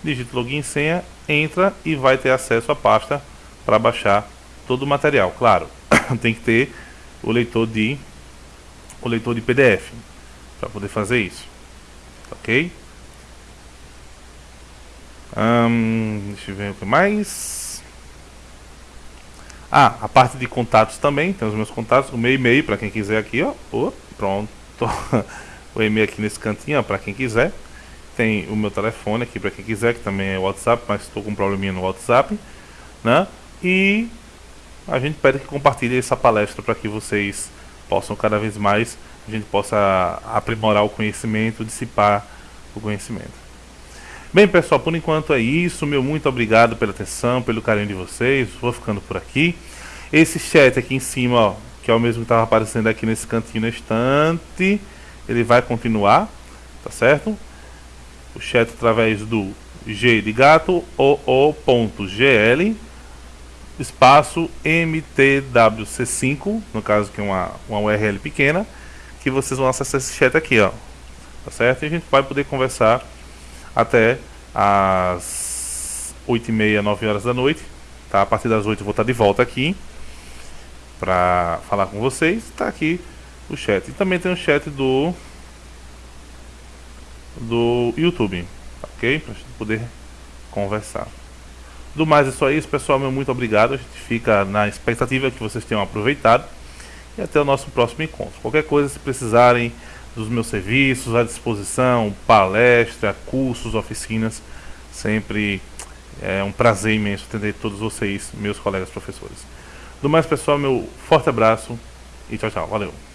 digita login e senha, entra e vai ter acesso à pasta para baixar todo o material. Claro, tem que ter o leitor de o leitor de PDF para poder fazer isso. OK? Ahn, deixa eu ver o que mais. Ah, a parte de contatos também, tem os meus contatos, o meu e-mail para quem quiser aqui, ó. Ô, pronto. o e-mail aqui nesse cantinho, para quem quiser. Tem o meu telefone aqui para quem quiser, que também é WhatsApp, mas estou com um probleminha no WhatsApp, né? E a gente pede que compartilhe essa palestra para que vocês possam cada vez mais, a gente possa aprimorar o conhecimento, dissipar o conhecimento. Bem, pessoal, por enquanto é isso. Meu muito obrigado pela atenção, pelo carinho de vocês. Vou ficando por aqui. Esse chat aqui em cima, ó, que é o mesmo que estava aparecendo aqui nesse cantinho na estante, ele vai continuar, tá certo? O chat através do G de gato, oo.gl, espaço mtwc5, no caso que é uma, uma URL pequena, que vocês vão acessar esse chat aqui, ó. Tá certo? E a gente vai poder conversar até às 8h30, 9 horas da noite. Tá? A partir das 8 eu vou estar de volta aqui para falar com vocês. Está aqui o chat. E também tem o chat do do YouTube, ok? Para a gente poder conversar. Do mais é só isso, pessoal. Meu muito obrigado. A gente fica na expectativa que vocês tenham aproveitado. E até o nosso próximo encontro. Qualquer coisa, se precisarem dos meus serviços à disposição, palestra, cursos, oficinas, sempre é um prazer imenso atender todos vocês, meus colegas professores. Do mais, pessoal, meu forte abraço e tchau, tchau. Valeu.